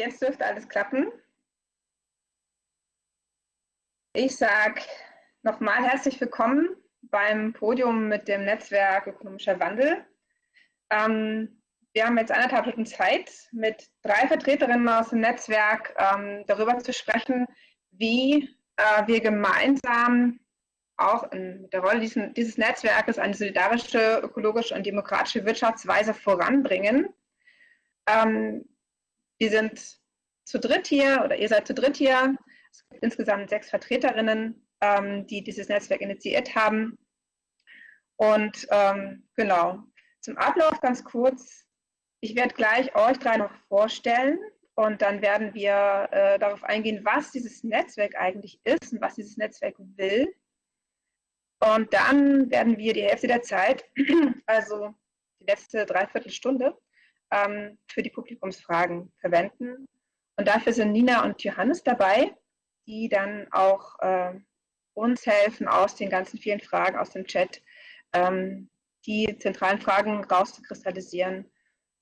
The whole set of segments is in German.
Jetzt dürfte alles klappen. Ich sage nochmal herzlich willkommen beim Podium mit dem Netzwerk Ökonomischer Wandel. Ähm, wir haben jetzt anderthalb Stunden Zeit, mit drei Vertreterinnen aus dem Netzwerk ähm, darüber zu sprechen, wie äh, wir gemeinsam auch in der Rolle dieses, dieses Netzwerkes eine solidarische, ökologische und demokratische Wirtschaftsweise voranbringen. Ähm, wir sind zu dritt hier oder ihr seid zu dritt hier. Es gibt insgesamt sechs Vertreterinnen, ähm, die dieses Netzwerk initiiert haben. Und ähm, genau, zum Ablauf ganz kurz. Ich werde gleich euch drei noch vorstellen und dann werden wir äh, darauf eingehen, was dieses Netzwerk eigentlich ist und was dieses Netzwerk will. Und dann werden wir die Hälfte der Zeit, also die letzte Dreiviertelstunde, ähm, für die Publikumsfragen verwenden. Und dafür sind Nina und Johannes dabei, die dann auch äh, uns helfen, aus den ganzen vielen Fragen aus dem Chat ähm, die zentralen Fragen rauszukristallisieren,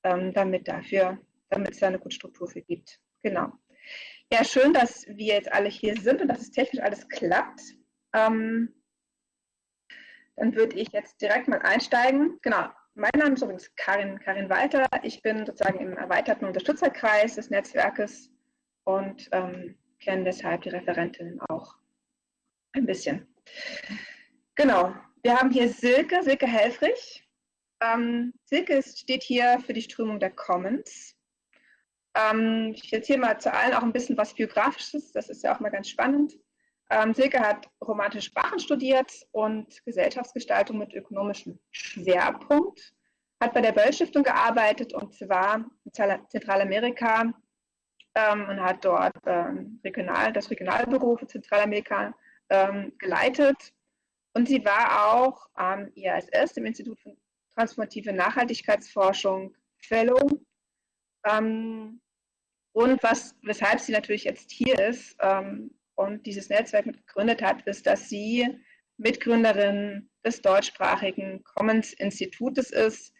ähm, damit dafür, damit es da eine gute Struktur für gibt. Genau. Ja, schön, dass wir jetzt alle hier sind und dass es technisch alles klappt. Ähm, dann würde ich jetzt direkt mal einsteigen. Genau, mein Name ist übrigens Karin, Karin Walter. Ich bin sozusagen im erweiterten Unterstützerkreis des Netzwerkes und ähm, kenne deshalb die Referentin auch ein bisschen. Genau, wir haben hier Silke, Silke Helfrich. Ähm, Silke steht hier für die Strömung der Commons. Ähm, ich erzähle mal zu allen auch ein bisschen was Biografisches, das ist ja auch mal ganz spannend. Ähm, Silke hat romantische Sprachen studiert und Gesellschaftsgestaltung mit ökonomischem Schwerpunkt, hat bei der Böll Stiftung gearbeitet und zwar in Zentralamerika ähm, und hat dort ähm, regional, das Regionalbüro für Zentralamerika ähm, geleitet. Und sie war auch am IASS, dem Institut für transformative Nachhaltigkeitsforschung, Fellow. Ähm, und was, weshalb sie natürlich jetzt hier ist, ähm, und dieses Netzwerk gegründet hat, ist, dass sie Mitgründerin des deutschsprachigen Commons Institutes ist,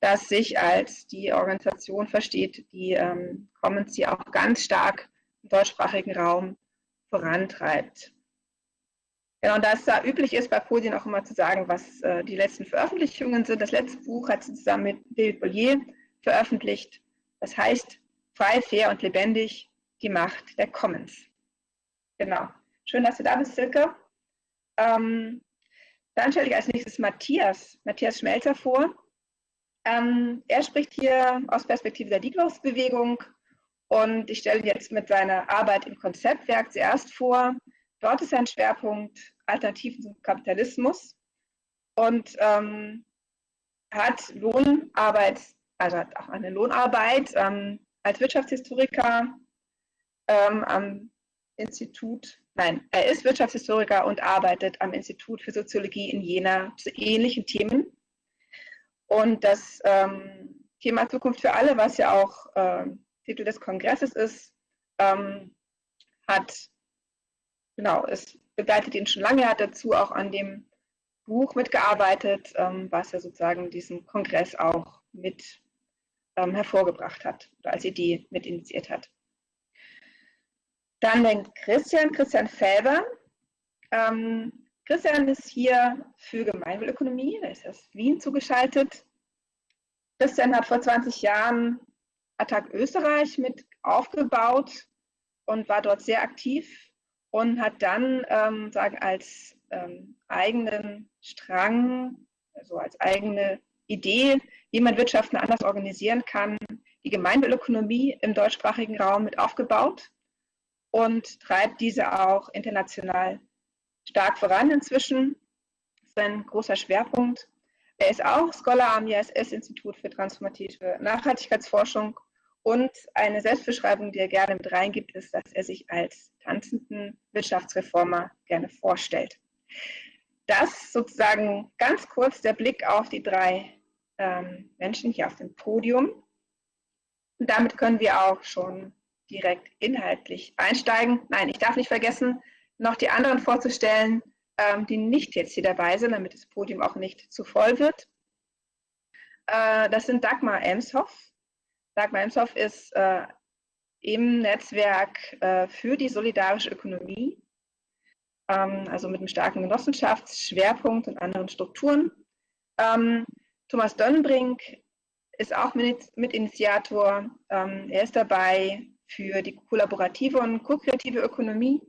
das sich als die Organisation versteht, die ähm, Commons hier auch ganz stark im deutschsprachigen Raum vorantreibt. Genau, und da es da üblich ist, bei Podien auch immer zu sagen, was äh, die letzten Veröffentlichungen sind. Das letzte Buch hat sie zusammen mit David Bollier veröffentlicht. Das heißt Frei, fair und lebendig, die Macht der Commons. Genau. Schön, dass du da bist, Silke. Ähm, dann stelle ich als nächstes Matthias, Matthias Schmelzer vor. Ähm, er spricht hier aus Perspektive der Degrowth-Bewegung und ich stelle ihn jetzt mit seiner Arbeit im Konzeptwerk zuerst vor. Dort ist sein Schwerpunkt Alternativen zum Kapitalismus und ähm, hat Lohnarbeit, also hat auch eine Lohnarbeit ähm, als Wirtschaftshistoriker ähm, am Institut, nein, er ist Wirtschaftshistoriker und arbeitet am Institut für Soziologie in Jena zu ähnlichen Themen. Und das ähm, Thema Zukunft für alle, was ja auch äh, Titel des Kongresses ist, ähm, hat, genau, es begleitet ihn schon lange, hat dazu auch an dem Buch mitgearbeitet, ähm, was er sozusagen diesen Kongress auch mit ähm, hervorgebracht hat oder als Idee mit initiiert hat. Dann den Christian, Christian Felber. Ähm, Christian ist hier für Gemeinwohlökonomie, er ist aus Wien zugeschaltet. Christian hat vor 20 Jahren Attac Österreich mit aufgebaut und war dort sehr aktiv und hat dann ähm, sagen, als ähm, eigenen Strang, also als eigene Idee, wie man Wirtschaften anders organisieren kann, die Gemeinwohlökonomie im deutschsprachigen Raum mit aufgebaut und treibt diese auch international stark voran inzwischen. Das ist ein großer Schwerpunkt. Er ist auch Scholar am ISS-Institut für transformative Nachhaltigkeitsforschung und eine Selbstbeschreibung, die er gerne mit reingibt, ist, dass er sich als tanzenden Wirtschaftsreformer gerne vorstellt. Das sozusagen ganz kurz der Blick auf die drei ähm, Menschen hier auf dem Podium. Und damit können wir auch schon direkt inhaltlich einsteigen. Nein, ich darf nicht vergessen, noch die anderen vorzustellen, ähm, die nicht jetzt hier dabei sind, damit das Podium auch nicht zu voll wird. Äh, das sind Dagmar Emshoff. Dagmar Emshoff ist äh, im Netzwerk äh, für die solidarische Ökonomie, ähm, also mit einem starken Genossenschaftsschwerpunkt und anderen Strukturen. Ähm, Thomas Donnenbrink ist auch Mitinitiator. Er ist dabei für die kollaborative und ko-kreative Ökonomie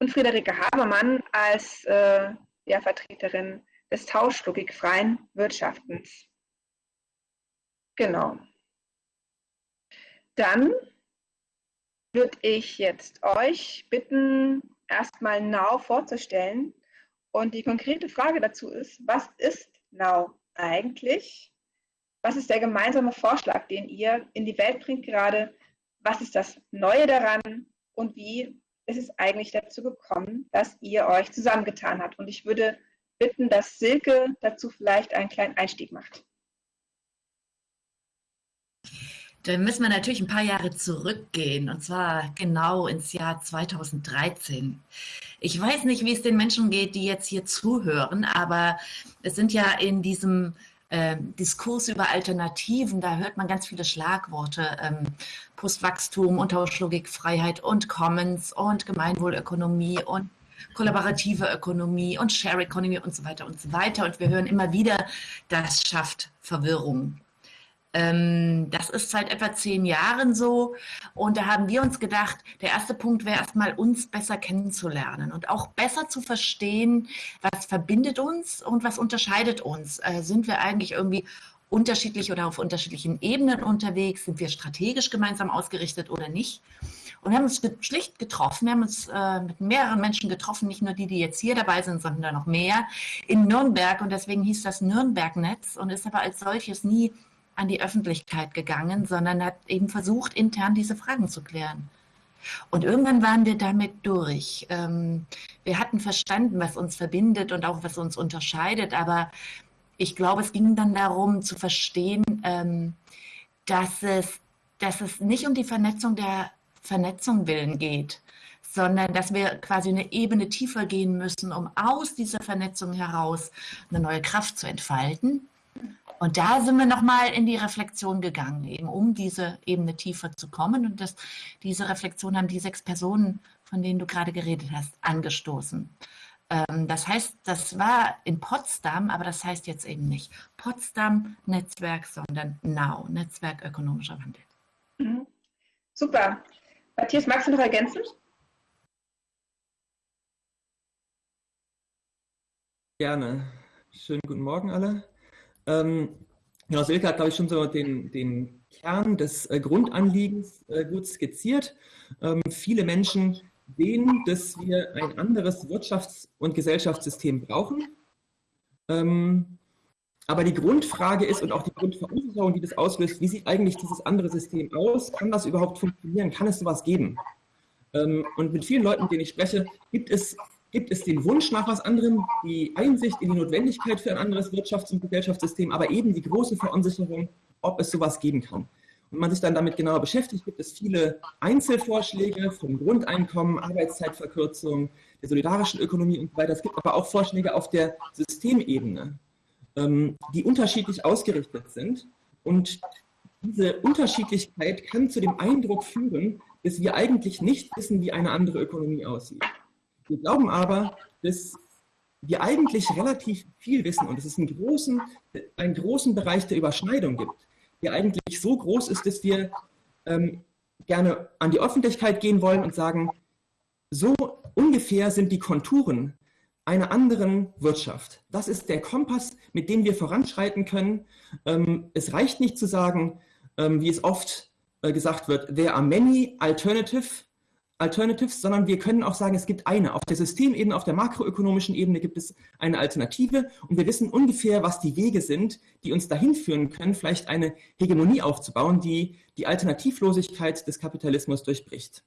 und Friederike Habermann als äh, ja, Vertreterin des tauschlogikfreien Wirtschaftens. Genau. Dann würde ich jetzt euch bitten, erstmal Now vorzustellen. Und die konkrete Frage dazu ist, was ist Now eigentlich? Was ist der gemeinsame Vorschlag, den ihr in die Welt bringt gerade? Was ist das Neue daran? Und wie ist es eigentlich dazu gekommen, dass ihr euch zusammengetan habt? Und ich würde bitten, dass Silke dazu vielleicht einen kleinen Einstieg macht. Dann müssen wir natürlich ein paar Jahre zurückgehen, und zwar genau ins Jahr 2013. Ich weiß nicht, wie es den Menschen geht, die jetzt hier zuhören, aber es sind ja in diesem äh, Diskurs über Alternativen, da hört man ganz viele Schlagworte, ähm, Postwachstum, Unterlogik, Freiheit und Commons und Gemeinwohlökonomie und kollaborative Ökonomie und Share Economy und so weiter und so weiter. Und wir hören immer wieder, das schafft Verwirrung. Ähm, das ist seit etwa zehn Jahren so. Und da haben wir uns gedacht, der erste Punkt wäre erstmal, uns besser kennenzulernen und auch besser zu verstehen, was verbindet uns und was unterscheidet uns. Äh, sind wir eigentlich irgendwie unterschiedlich oder auf unterschiedlichen Ebenen unterwegs? Sind wir strategisch gemeinsam ausgerichtet oder nicht? Und wir haben uns schlicht getroffen. Wir haben uns äh, mit mehreren Menschen getroffen, nicht nur die, die jetzt hier dabei sind, sondern noch mehr in Nürnberg. Und deswegen hieß das Nürnberg-Netz und ist aber als solches nie an die Öffentlichkeit gegangen, sondern hat eben versucht, intern diese Fragen zu klären. Und irgendwann waren wir damit durch. Ähm, wir hatten verstanden, was uns verbindet und auch was uns unterscheidet, aber ich glaube, es ging dann darum zu verstehen, ähm, dass, es, dass es nicht um die Vernetzung der Vernetzung willen geht, sondern dass wir quasi eine Ebene tiefer gehen müssen, um aus dieser Vernetzung heraus eine neue Kraft zu entfalten und da sind wir nochmal in die Reflexion gegangen, eben um diese Ebene tiefer zu kommen. Und das, diese Reflexion haben die sechs Personen, von denen du gerade geredet hast, angestoßen. Ähm, das heißt, das war in Potsdam, aber das heißt jetzt eben nicht Potsdam Netzwerk, sondern NOW, Netzwerk ökonomischer Wandel. Mhm. Super. Matthias, magst du noch ergänzen? Gerne. Schönen guten Morgen alle. Ähm, genau, Silke hat, glaube ich, schon so den, den Kern des äh, Grundanliegens äh, gut skizziert. Ähm, viele Menschen sehen, dass wir ein anderes Wirtschafts- und Gesellschaftssystem brauchen. Ähm, aber die Grundfrage ist und auch die Grundverunsicherung, die das auslöst, wie sieht eigentlich dieses andere System aus? Kann das überhaupt funktionieren? Kann es sowas geben? Ähm, und mit vielen Leuten, mit denen ich spreche, gibt es gibt es den Wunsch nach was anderem, die Einsicht in die Notwendigkeit für ein anderes Wirtschafts- und Gesellschaftssystem, aber eben die große Verunsicherung, ob es sowas geben kann. Und man sich dann damit genauer beschäftigt, gibt es viele Einzelvorschläge vom Grundeinkommen, Arbeitszeitverkürzung, der solidarischen Ökonomie und so weiter. Es gibt aber auch Vorschläge auf der Systemebene, ähm, die unterschiedlich ausgerichtet sind. Und diese Unterschiedlichkeit kann zu dem Eindruck führen, dass wir eigentlich nicht wissen, wie eine andere Ökonomie aussieht. Wir glauben aber, dass wir eigentlich relativ viel wissen und dass es einen großen, einen großen Bereich der Überschneidung gibt, der eigentlich so groß ist, dass wir ähm, gerne an die Öffentlichkeit gehen wollen und sagen, so ungefähr sind die Konturen einer anderen Wirtschaft. Das ist der Kompass, mit dem wir voranschreiten können. Ähm, es reicht nicht zu sagen, ähm, wie es oft äh, gesagt wird, there are many alternative Alternatives, sondern wir können auch sagen, es gibt eine. Auf der Systemebene, auf der makroökonomischen Ebene gibt es eine Alternative und wir wissen ungefähr, was die Wege sind, die uns dahin führen können, vielleicht eine Hegemonie aufzubauen, die die Alternativlosigkeit des Kapitalismus durchbricht.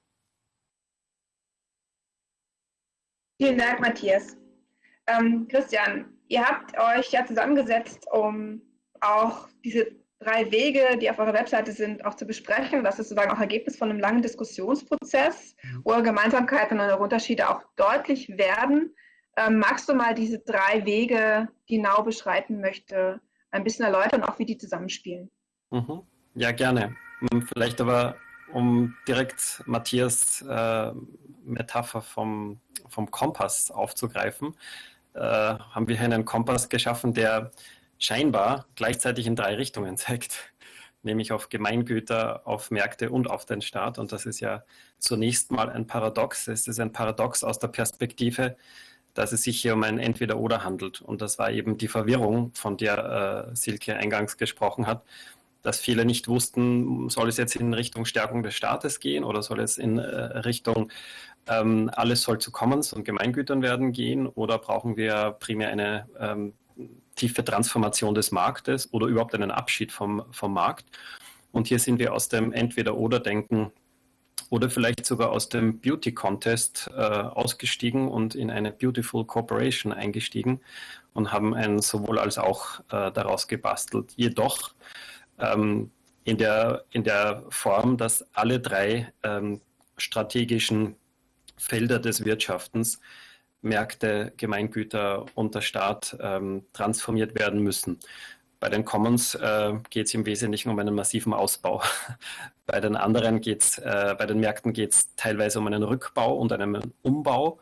Vielen Dank, Matthias. Ähm, Christian, ihr habt euch ja zusammengesetzt, um auch diese drei Wege, die auf eurer Webseite sind, auch zu besprechen. Das ist sozusagen auch Ergebnis von einem langen Diskussionsprozess, wo Gemeinsamkeiten und Unterschiede auch deutlich werden. Ähm, magst du mal diese drei Wege, die Nau beschreiten möchte, ein bisschen erläutern, auch wie die zusammenspielen? Mhm. Ja, gerne. Hm, vielleicht aber, um direkt Matthias äh, Metapher vom, vom Kompass aufzugreifen, äh, haben wir hier einen Kompass geschaffen, der scheinbar gleichzeitig in drei Richtungen zeigt, nämlich auf Gemeingüter, auf Märkte und auf den Staat. Und das ist ja zunächst mal ein Paradox. Es ist ein Paradox aus der Perspektive, dass es sich hier um ein Entweder-Oder handelt. Und das war eben die Verwirrung, von der äh, Silke eingangs gesprochen hat, dass viele nicht wussten, soll es jetzt in Richtung Stärkung des Staates gehen oder soll es in äh, Richtung ähm, alles soll zu Commons und Gemeingütern werden gehen oder brauchen wir primär eine ähm, tiefe Transformation des Marktes oder überhaupt einen Abschied vom, vom Markt. Und hier sind wir aus dem Entweder-Oder-Denken oder vielleicht sogar aus dem Beauty Contest äh, ausgestiegen und in eine Beautiful Corporation eingestiegen und haben ein sowohl als auch äh, daraus gebastelt. Jedoch ähm, in, der, in der Form, dass alle drei ähm, strategischen Felder des Wirtschaftens Märkte, Gemeingüter und der Staat ähm, transformiert werden müssen. Bei den Commons äh, geht es im Wesentlichen um einen massiven Ausbau. bei den anderen geht's, äh, bei den Märkten geht es teilweise um einen Rückbau und einen Umbau.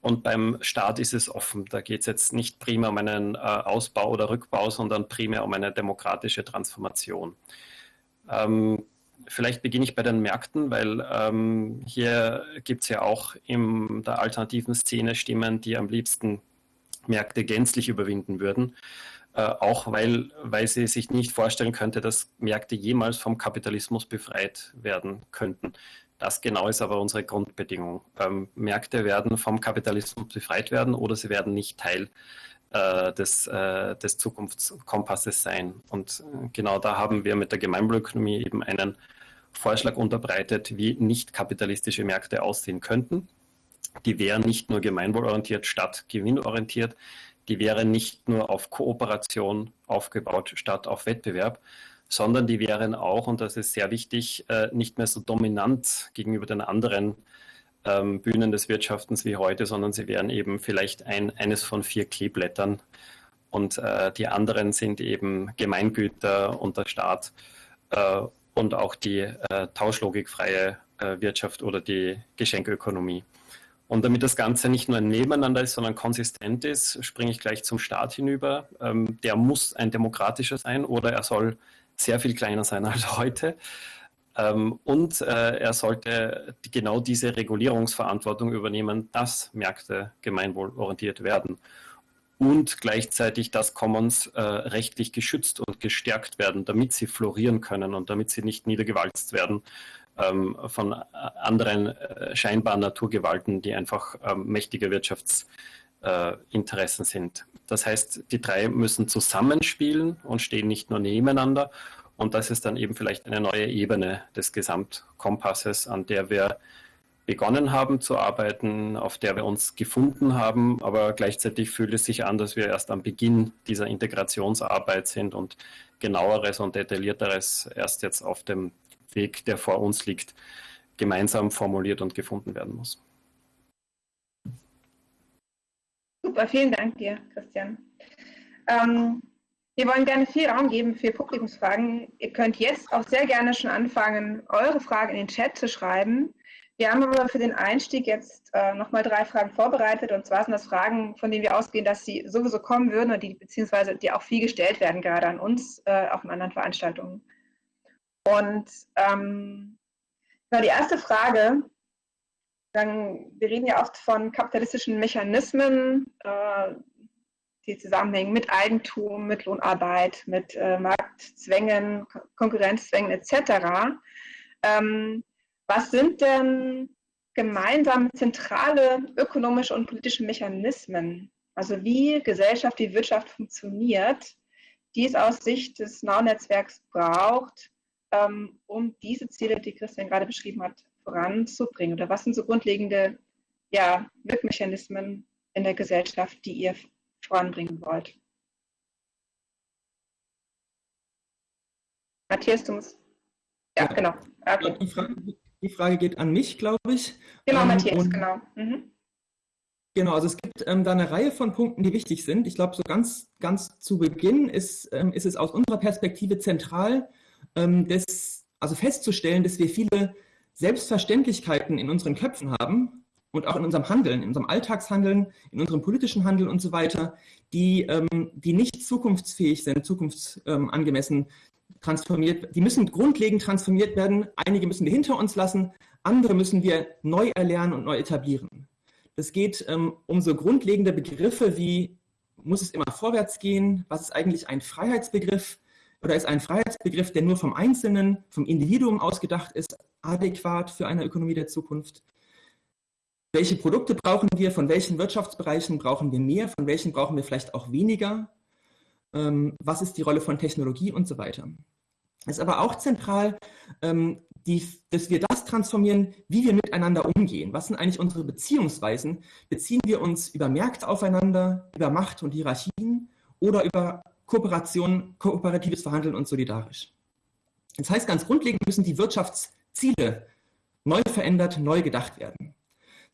Und beim Staat ist es offen. Da geht es jetzt nicht primär um einen äh, Ausbau oder Rückbau, sondern primär um eine demokratische Transformation. Ähm, Vielleicht beginne ich bei den Märkten, weil ähm, hier gibt es ja auch in der alternativen Szene Stimmen, die am liebsten Märkte gänzlich überwinden würden. Äh, auch weil, weil sie sich nicht vorstellen könnte, dass Märkte jemals vom Kapitalismus befreit werden könnten. Das genau ist aber unsere Grundbedingung. Ähm, Märkte werden vom Kapitalismus befreit werden oder sie werden nicht Teil des, äh, des Zukunftskompasses sein. Und äh, genau da haben wir mit der Gemeinwohlökonomie eben einen Vorschlag unterbreitet, wie nicht kapitalistische Märkte aussehen könnten. Die wären nicht nur gemeinwohlorientiert statt gewinnorientiert. Die wären nicht nur auf Kooperation aufgebaut statt auf Wettbewerb, sondern die wären auch, und das ist sehr wichtig, äh, nicht mehr so dominant gegenüber den anderen ähm, Bühnen des Wirtschaftens wie heute, sondern sie wären eben vielleicht ein, eines von vier Kleeblättern. Und äh, die anderen sind eben Gemeingüter und der Staat äh, und auch die äh, tauschlogikfreie äh, Wirtschaft oder die Geschenkökonomie. Und damit das Ganze nicht nur ein Nebeneinander ist, sondern konsistent ist, springe ich gleich zum Staat hinüber. Ähm, der muss ein demokratischer sein oder er soll sehr viel kleiner sein als heute. Ähm, und äh, er sollte genau diese Regulierungsverantwortung übernehmen, dass Märkte gemeinwohlorientiert werden und gleichzeitig, dass Commons äh, rechtlich geschützt und gestärkt werden, damit sie florieren können und damit sie nicht niedergewalzt werden ähm, von äh, anderen äh, scheinbaren Naturgewalten, die einfach ähm, mächtige Wirtschaftsinteressen äh, sind. Das heißt, die drei müssen zusammenspielen und stehen nicht nur nebeneinander. Und das ist dann eben vielleicht eine neue Ebene des Gesamtkompasses, an der wir begonnen haben zu arbeiten, auf der wir uns gefunden haben, aber gleichzeitig fühlt es sich an, dass wir erst am Beginn dieser Integrationsarbeit sind und genaueres und detaillierteres erst jetzt auf dem Weg, der vor uns liegt, gemeinsam formuliert und gefunden werden muss. Super, vielen Dank dir, Christian. Ähm, wir wollen gerne viel Raum geben für Publikumsfragen. Ihr könnt jetzt auch sehr gerne schon anfangen, eure Fragen in den Chat zu schreiben. Wir haben aber für den Einstieg jetzt äh, nochmal drei Fragen vorbereitet. Und zwar sind das Fragen, von denen wir ausgehen, dass sie sowieso kommen würden und die beziehungsweise die auch viel gestellt werden, gerade an uns, äh, auch in anderen Veranstaltungen. Und ähm, die erste Frage, dann, wir reden ja oft von kapitalistischen Mechanismen, äh, die zusammenhängen mit Eigentum, mit Lohnarbeit, mit äh, Marktzwängen, Konkurrenzzwängen etc. Ähm, was sind denn gemeinsame zentrale ökonomische und politische Mechanismen, also wie Gesellschaft, wie Wirtschaft funktioniert, die es aus Sicht des Now-Netzwerks braucht, ähm, um diese Ziele, die Christian gerade beschrieben hat, voranzubringen? Oder was sind so grundlegende ja, Wirkmechanismen in der Gesellschaft, die ihr voranbringen wollt? Matthias, du musst. Ja, ja. genau. Okay. Die, Frage, die Frage geht an mich, glaube ich. Genau, ähm, Matthias, genau. Mhm. Genau, also es gibt ähm, da eine Reihe von Punkten, die wichtig sind. Ich glaube, so ganz, ganz zu Beginn ist, ähm, ist es aus unserer Perspektive zentral, ähm, dass Also festzustellen, dass wir viele Selbstverständlichkeiten in unseren Köpfen haben und auch in unserem Handeln, in unserem Alltagshandeln, in unserem politischen Handeln und so weiter, die, ähm, die nicht zukunftsfähig sind, zukunftsangemessen transformiert, die müssen grundlegend transformiert werden. Einige müssen wir hinter uns lassen, andere müssen wir neu erlernen und neu etablieren. Es geht ähm, um so grundlegende Begriffe wie, muss es immer vorwärts gehen? Was ist eigentlich ein Freiheitsbegriff? Oder ist ein Freiheitsbegriff, der nur vom Einzelnen, vom Individuum ausgedacht ist, adäquat für eine Ökonomie der Zukunft? Welche Produkte brauchen wir? Von welchen Wirtschaftsbereichen brauchen wir mehr? Von welchen brauchen wir vielleicht auch weniger? Ähm, was ist die Rolle von Technologie und so weiter? Es ist aber auch zentral, ähm, die, dass wir das transformieren, wie wir miteinander umgehen. Was sind eigentlich unsere Beziehungsweisen? Beziehen wir uns über Märkte aufeinander, über Macht und Hierarchien oder über Kooperation, kooperatives Verhandeln und solidarisch? Das heißt, ganz grundlegend müssen die Wirtschaftsziele neu verändert, neu gedacht werden.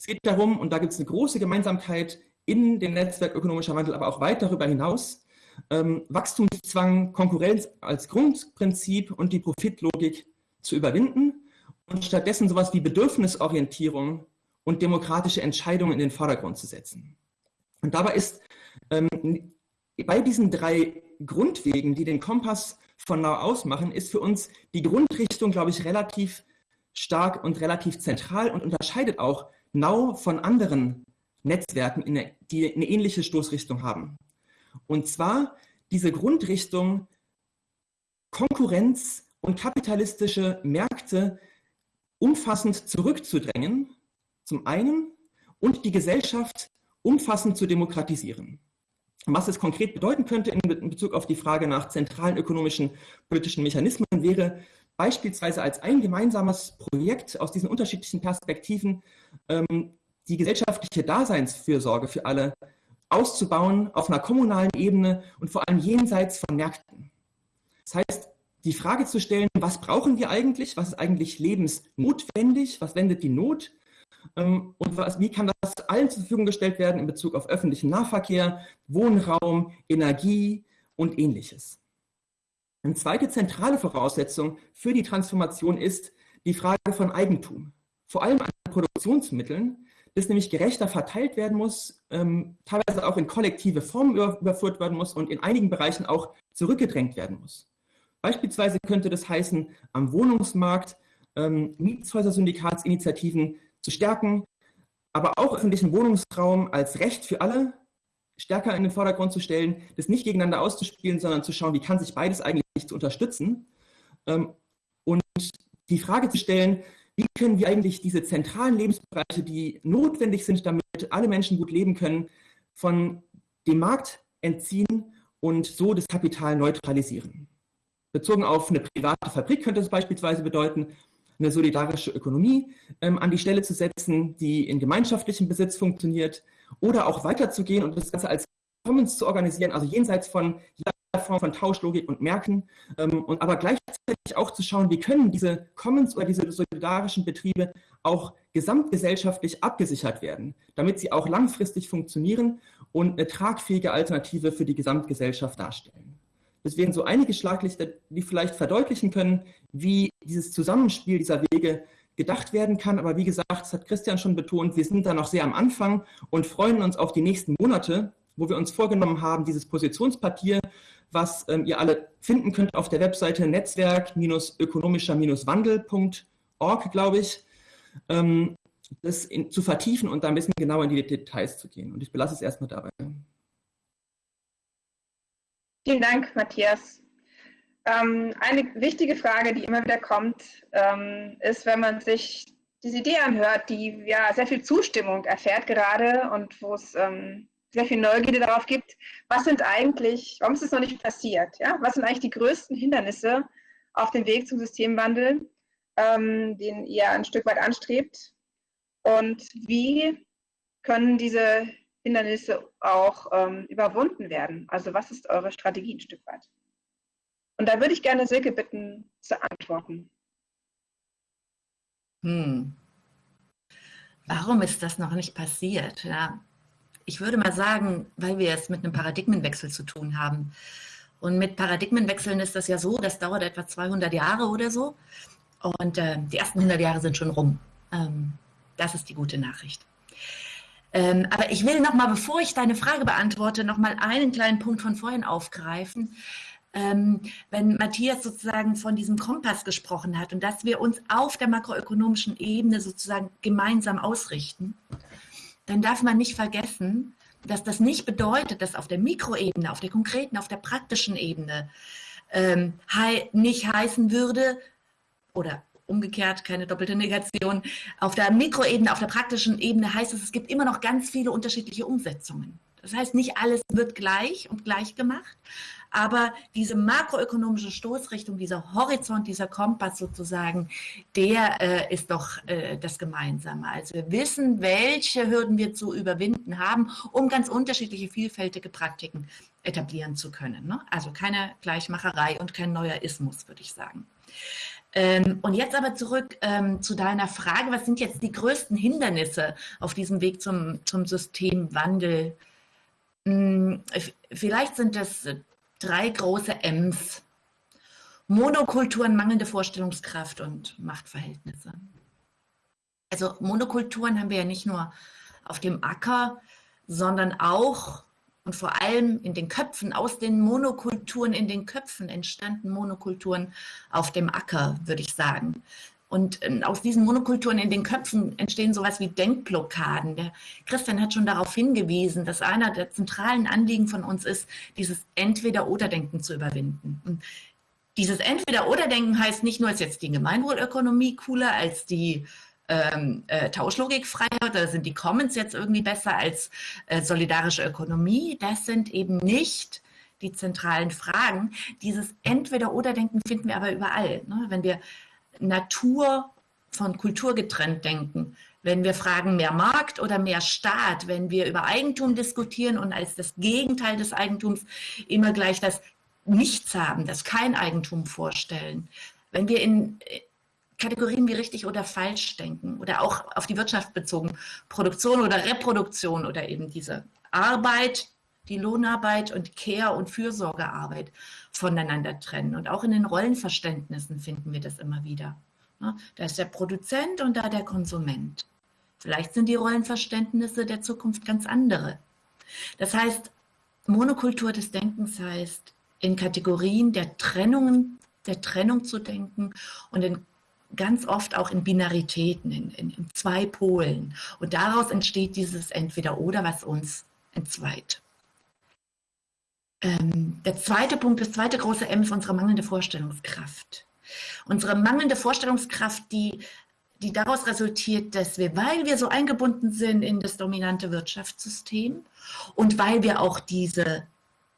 Es geht darum, und da gibt es eine große Gemeinsamkeit in dem Netzwerk ökonomischer Wandel, aber auch weit darüber hinaus, ähm, Wachstumszwang, Konkurrenz als Grundprinzip und die Profitlogik zu überwinden und stattdessen sowas wie Bedürfnisorientierung und demokratische Entscheidungen in den Vordergrund zu setzen. Und dabei ist ähm, bei diesen drei Grundwegen, die den Kompass von Now ausmachen, ist für uns die Grundrichtung, glaube ich, relativ stark und relativ zentral und unterscheidet auch Now von anderen Netzwerken, die eine ähnliche Stoßrichtung haben. Und zwar diese Grundrichtung Konkurrenz und kapitalistische Märkte umfassend zurückzudrängen, zum einen, und die Gesellschaft umfassend zu demokratisieren. Was es konkret bedeuten könnte in Bezug auf die Frage nach zentralen ökonomischen politischen Mechanismen wäre beispielsweise als ein gemeinsames Projekt aus diesen unterschiedlichen Perspektiven ähm, die gesellschaftliche Daseinsfürsorge für alle auszubauen auf einer kommunalen Ebene und vor allem jenseits von Märkten. Das heißt, die Frage zu stellen, was brauchen wir eigentlich, was ist eigentlich lebensnotwendig, was wendet die Not ähm, und was, wie kann das allen zur Verfügung gestellt werden in Bezug auf öffentlichen Nahverkehr, Wohnraum, Energie und ähnliches. Eine zweite zentrale Voraussetzung für die Transformation ist die Frage von Eigentum, vor allem an Produktionsmitteln, das nämlich gerechter verteilt werden muss, ähm, teilweise auch in kollektive Formen überführt werden muss und in einigen Bereichen auch zurückgedrängt werden muss. Beispielsweise könnte das heißen, am Wohnungsmarkt ähm, Mietshäuser-Syndikatsinitiativen zu stärken, aber auch öffentlichen Wohnungsraum als Recht für alle stärker in den Vordergrund zu stellen, das nicht gegeneinander auszuspielen, sondern zu schauen, wie kann sich beides eigentlich zu unterstützen ähm, und die Frage zu stellen, wie können wir eigentlich diese zentralen Lebensbereiche, die notwendig sind, damit alle Menschen gut leben können, von dem Markt entziehen und so das Kapital neutralisieren. Bezogen auf eine private Fabrik könnte es beispielsweise bedeuten, eine solidarische Ökonomie ähm, an die Stelle zu setzen, die in gemeinschaftlichem Besitz funktioniert oder auch weiterzugehen und das Ganze als Commons zu organisieren, also jenseits von jeder Form von Tauschlogik und Märkten ähm, und aber gleichzeitig auch zu schauen, wie können diese Commons oder diese solidarischen Betriebe auch gesamtgesellschaftlich abgesichert werden, damit sie auch langfristig funktionieren und eine tragfähige Alternative für die Gesamtgesellschaft darstellen. Das wären so einige Schlaglichter, die vielleicht verdeutlichen können, wie dieses Zusammenspiel dieser Wege gedacht werden kann. Aber wie gesagt, das hat Christian schon betont, wir sind da noch sehr am Anfang und freuen uns auf die nächsten Monate, wo wir uns vorgenommen haben, dieses Positionspapier, was ähm, ihr alle finden könnt auf der Webseite netzwerk-ökonomischer-wandel.org, glaube ich, ähm, das in, zu vertiefen und da ein bisschen genauer in die Details zu gehen. Und ich belasse es erstmal dabei. Vielen Dank, Matthias. Ähm, eine wichtige Frage, die immer wieder kommt, ähm, ist, wenn man sich diese Idee anhört, die ja sehr viel Zustimmung erfährt gerade und wo es ähm, sehr viel Neugierde darauf gibt, was sind eigentlich, warum ist es noch nicht passiert? Ja? Was sind eigentlich die größten Hindernisse auf dem Weg zum Systemwandel, ähm, den ihr ein Stück weit anstrebt? Und wie können diese Hindernisse auch ähm, überwunden werden? Also was ist eure Strategie ein Stück weit? Und da würde ich gerne Silke bitten zu antworten. Hm. Warum ist das noch nicht passiert? Ja, ich würde mal sagen, weil wir es mit einem Paradigmenwechsel zu tun haben. Und mit Paradigmenwechseln ist das ja so, das dauert etwa 200 Jahre oder so. Und äh, die ersten 100 Jahre sind schon rum. Ähm, das ist die gute Nachricht. Ähm, aber ich will noch mal, bevor ich deine Frage beantworte, noch mal einen kleinen Punkt von vorhin aufgreifen. Ähm, wenn Matthias sozusagen von diesem Kompass gesprochen hat und dass wir uns auf der makroökonomischen Ebene sozusagen gemeinsam ausrichten, dann darf man nicht vergessen, dass das nicht bedeutet, dass auf der Mikroebene, auf der konkreten, auf der praktischen Ebene ähm, nicht heißen würde, oder umgekehrt, keine doppelte Negation, auf der Mikroebene, auf der praktischen Ebene heißt es, es gibt immer noch ganz viele unterschiedliche Umsetzungen. Das heißt, nicht alles wird gleich und gleich gemacht, aber diese makroökonomische Stoßrichtung, dieser Horizont, dieser Kompass sozusagen, der äh, ist doch äh, das Gemeinsame. Also wir wissen, welche Hürden wir zu überwinden haben, um ganz unterschiedliche, vielfältige Praktiken etablieren zu können. Ne? Also keine Gleichmacherei und kein neuer Ismus, würde ich sagen. Ähm, und jetzt aber zurück ähm, zu deiner Frage, was sind jetzt die größten Hindernisse auf diesem Weg zum, zum Systemwandel? Hm, vielleicht sind das drei große M's. Monokulturen, mangelnde Vorstellungskraft und Machtverhältnisse. Also Monokulturen haben wir ja nicht nur auf dem Acker, sondern auch und vor allem in den Köpfen, aus den Monokulturen in den Köpfen entstanden Monokulturen auf dem Acker, würde ich sagen. Und ähm, aus diesen Monokulturen in den Köpfen entstehen sowas wie Denkblockaden. Der Christian hat schon darauf hingewiesen, dass einer der zentralen Anliegen von uns ist, dieses Entweder-Oder-Denken zu überwinden. Und dieses Entweder-Oder-Denken heißt nicht nur, ist jetzt die Gemeinwohlökonomie cooler als die ähm, äh, Tauschlogikfreiheit oder sind die Commons jetzt irgendwie besser als äh, solidarische Ökonomie? Das sind eben nicht die zentralen Fragen. Dieses Entweder-Oder-Denken finden wir aber überall. Ne? Wenn wir Natur von Kultur getrennt denken, wenn wir fragen, mehr Markt oder mehr Staat, wenn wir über Eigentum diskutieren und als das Gegenteil des Eigentums immer gleich das Nichts haben, das kein Eigentum vorstellen, wenn wir in Kategorien wie richtig oder falsch denken oder auch auf die Wirtschaft bezogen, Produktion oder Reproduktion oder eben diese Arbeit, die Lohnarbeit und Care- und Fürsorgearbeit voneinander trennen. Und auch in den Rollenverständnissen finden wir das immer wieder. Da ist der Produzent und da der Konsument. Vielleicht sind die Rollenverständnisse der Zukunft ganz andere. Das heißt, Monokultur des Denkens heißt, in Kategorien der Trennungen, der Trennung zu denken und in ganz oft auch in Binaritäten, in, in, in zwei Polen. Und daraus entsteht dieses Entweder-Oder, was uns entzweit. Ähm, der zweite Punkt, das zweite große M ist unsere mangelnde Vorstellungskraft. Unsere mangelnde Vorstellungskraft, die, die daraus resultiert, dass wir, weil wir so eingebunden sind in das dominante Wirtschaftssystem und weil wir auch diese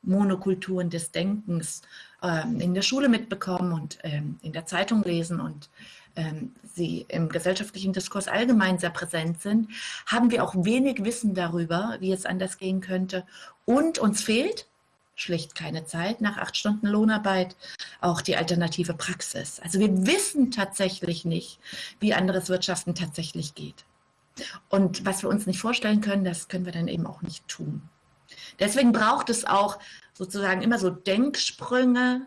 Monokulturen des Denkens ähm, in der Schule mitbekommen und ähm, in der Zeitung lesen und ähm, sie im gesellschaftlichen Diskurs allgemein sehr präsent sind, haben wir auch wenig Wissen darüber, wie es anders gehen könnte. Und uns fehlt schlicht keine Zeit, nach acht Stunden Lohnarbeit auch die alternative Praxis. Also wir wissen tatsächlich nicht, wie anderes Wirtschaften tatsächlich geht. Und was wir uns nicht vorstellen können, das können wir dann eben auch nicht tun. Deswegen braucht es auch sozusagen immer so Denksprünge,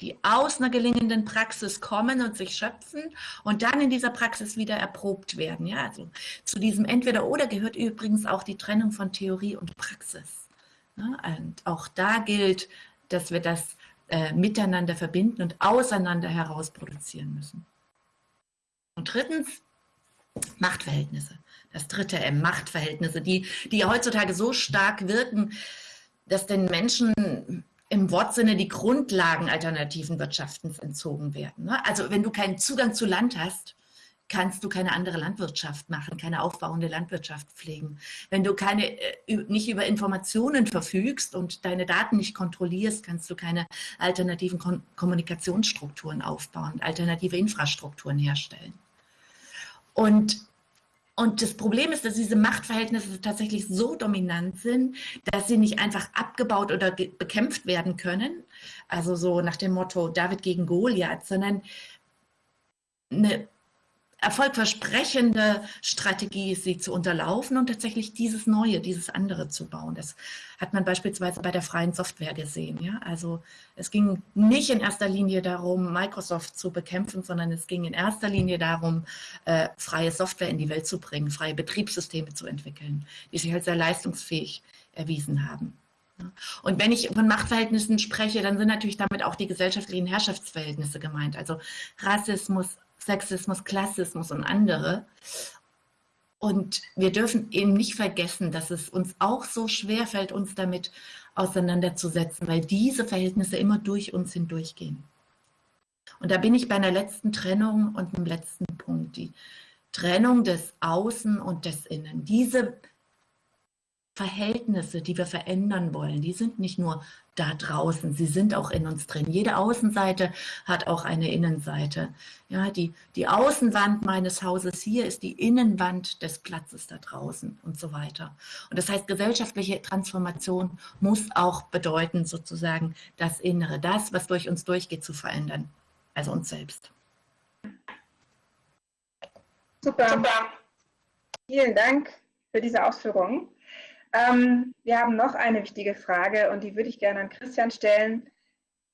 die aus einer gelingenden Praxis kommen und sich schöpfen und dann in dieser Praxis wieder erprobt werden. Ja, also zu diesem Entweder-Oder gehört übrigens auch die Trennung von Theorie und Praxis. Ja, und auch da gilt, dass wir das äh, miteinander verbinden und auseinander heraus produzieren müssen. Und drittens, Machtverhältnisse. Das dritte M, Machtverhältnisse, die, die heutzutage so stark wirken, dass den Menschen im Wortsinne die Grundlagen alternativen Wirtschaftens entzogen werden. Ne? Also wenn du keinen Zugang zu Land hast, kannst du keine andere Landwirtschaft machen, keine aufbauende Landwirtschaft pflegen. Wenn du keine, äh, nicht über Informationen verfügst und deine Daten nicht kontrollierst, kannst du keine alternativen Kommunikationsstrukturen aufbauen, alternative Infrastrukturen herstellen. Und und das Problem ist, dass diese Machtverhältnisse tatsächlich so dominant sind, dass sie nicht einfach abgebaut oder bekämpft werden können. Also so nach dem Motto David gegen Goliath, sondern eine erfolgversprechende Strategie sie zu unterlaufen und tatsächlich dieses Neue, dieses andere zu bauen. Das hat man beispielsweise bei der freien Software gesehen. Ja? Also es ging nicht in erster Linie darum, Microsoft zu bekämpfen, sondern es ging in erster Linie darum, äh, freie Software in die Welt zu bringen, freie Betriebssysteme zu entwickeln, die sich halt sehr leistungsfähig erwiesen haben. Und wenn ich von Machtverhältnissen spreche, dann sind natürlich damit auch die gesellschaftlichen Herrschaftsverhältnisse gemeint. Also Rassismus, Sexismus, Klassismus und andere. Und wir dürfen eben nicht vergessen, dass es uns auch so schwer fällt, uns damit auseinanderzusetzen, weil diese Verhältnisse immer durch uns hindurchgehen. Und da bin ich bei einer letzten Trennung und einem letzten Punkt, die Trennung des Außen und des Innen. Diese Verhältnisse, die wir verändern wollen, die sind nicht nur da draußen, sie sind auch in uns drin. Jede Außenseite hat auch eine Innenseite. Ja, die, die Außenwand meines Hauses hier ist die Innenwand des Platzes da draußen und so weiter. Und das heißt, gesellschaftliche Transformation muss auch bedeuten, sozusagen das Innere, das, was durch uns durchgeht, zu verändern. Also uns selbst. Super. Super. Vielen Dank für diese Ausführungen. Ähm, wir haben noch eine wichtige Frage und die würde ich gerne an Christian stellen.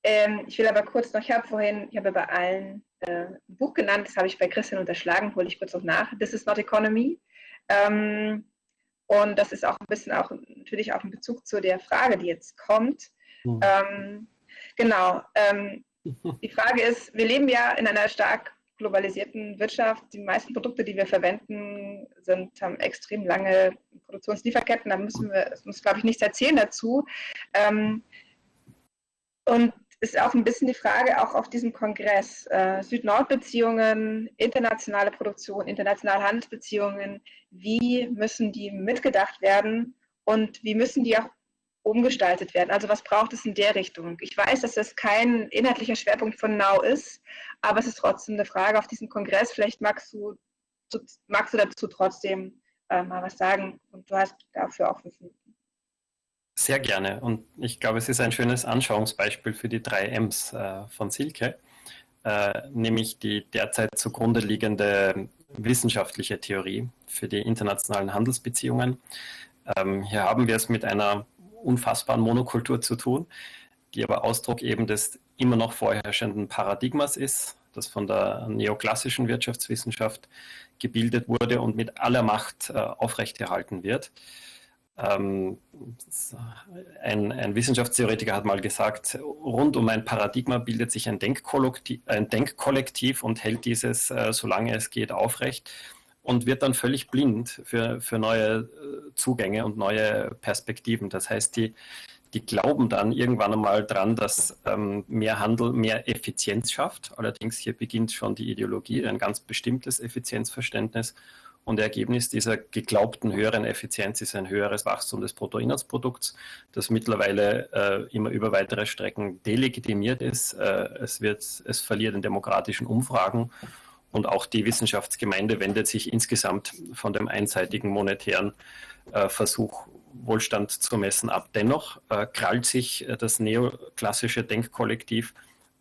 Ähm, ich will aber kurz noch, ich habe vorhin, ich habe bei allen äh, ein Buch genannt, das habe ich bei Christian unterschlagen, hole ich kurz noch nach. This is not economy. Ähm, und das ist auch ein bisschen auch natürlich auch in Bezug zu der Frage, die jetzt kommt. Mhm. genau. Ähm, die Frage ist, wir leben ja in einer stark globalisierten Wirtschaft, die meisten Produkte, die wir verwenden, sind, haben extrem lange Produktionslieferketten. Da müssen wir, es muss, glaube ich, nichts erzählen dazu. Ähm, und ist auch ein bisschen die Frage, auch auf diesem Kongress, äh, Süd-Nord-Beziehungen, internationale Produktion, internationale Handelsbeziehungen, wie müssen die mitgedacht werden und wie müssen die auch umgestaltet werden? Also was braucht es in der Richtung? Ich weiß, dass das kein inhaltlicher Schwerpunkt von Now ist, aber es ist trotzdem eine Frage auf diesem Kongress. Vielleicht magst du, magst du dazu trotzdem äh, mal was sagen und du hast dafür auch fünf Minuten. Sehr gerne und ich glaube, es ist ein schönes Anschauungsbeispiel für die drei M's äh, von Silke, äh, nämlich die derzeit zugrunde liegende wissenschaftliche Theorie für die internationalen Handelsbeziehungen. Ähm, hier haben wir es mit einer unfassbaren Monokultur zu tun, die aber Ausdruck eben des immer noch vorherrschenden Paradigmas ist, das von der neoklassischen Wirtschaftswissenschaft gebildet wurde und mit aller Macht äh, aufrechterhalten wird. Ähm, ein, ein, Wissenschaftstheoretiker hat mal gesagt, rund um ein Paradigma bildet sich ein Denkkollektiv, ein Denkkollektiv und hält dieses, äh, solange es geht, aufrecht und wird dann völlig blind für, für neue äh, Zugänge und neue Perspektiven. Das heißt, die, die glauben dann irgendwann einmal dran, dass ähm, mehr Handel mehr Effizienz schafft. Allerdings hier beginnt schon die Ideologie, ein ganz bestimmtes Effizienzverständnis. Und Ergebnis dieser geglaubten höheren Effizienz ist ein höheres Wachstum des Bruttoinlandsprodukts, das mittlerweile äh, immer über weitere Strecken delegitimiert ist. Äh, es, wird, es verliert in demokratischen Umfragen und auch die Wissenschaftsgemeinde wendet sich insgesamt von dem einseitigen monetären äh, Versuch, Wohlstand zu messen ab. Dennoch äh, krallt sich äh, das neoklassische Denkkollektiv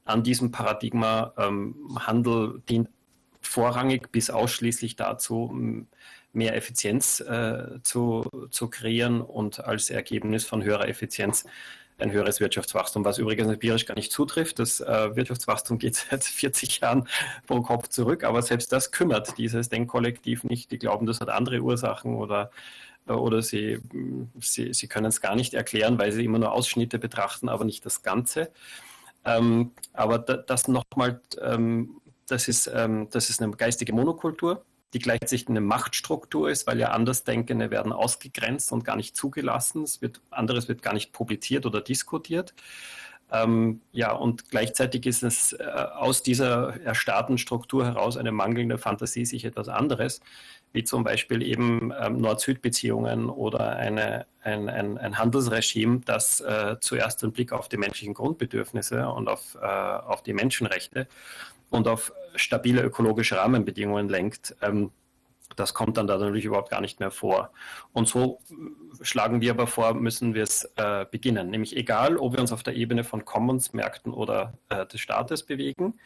an diesem Paradigma. Ähm, Handel dient vorrangig bis ausschließlich dazu, mehr Effizienz äh, zu, zu kreieren und als Ergebnis von höherer Effizienz ein höheres Wirtschaftswachstum, was übrigens empirisch gar nicht zutrifft. Das äh, Wirtschaftswachstum geht seit 40 Jahren pro Kopf zurück, aber selbst das kümmert dieses Denkkollektiv nicht. Die glauben, das hat andere Ursachen oder, äh, oder sie, sie, sie können es gar nicht erklären, weil sie immer nur Ausschnitte betrachten, aber nicht das Ganze. Ähm, aber das nochmal, ähm, das, ähm, das ist eine geistige Monokultur die gleichzeitig eine Machtstruktur ist, weil ja Andersdenkende werden ausgegrenzt und gar nicht zugelassen. Es wird, anderes wird gar nicht publiziert oder diskutiert. Ähm, ja, und gleichzeitig ist es äh, aus dieser erstarrten Struktur heraus eine mangelnde Fantasie, sich etwas anderes, wie zum Beispiel eben ähm, Nord-Süd-Beziehungen oder eine, ein, ein, ein, Handelsregime, das äh, zuerst den Blick auf die menschlichen Grundbedürfnisse und auf, äh, auf die Menschenrechte und auf stabile ökologische Rahmenbedingungen lenkt, ähm, das kommt dann da natürlich überhaupt gar nicht mehr vor. Und so schlagen wir aber vor, müssen wir es äh, beginnen. Nämlich egal, ob wir uns auf der Ebene von Commons, Märkten oder äh, des Staates bewegen,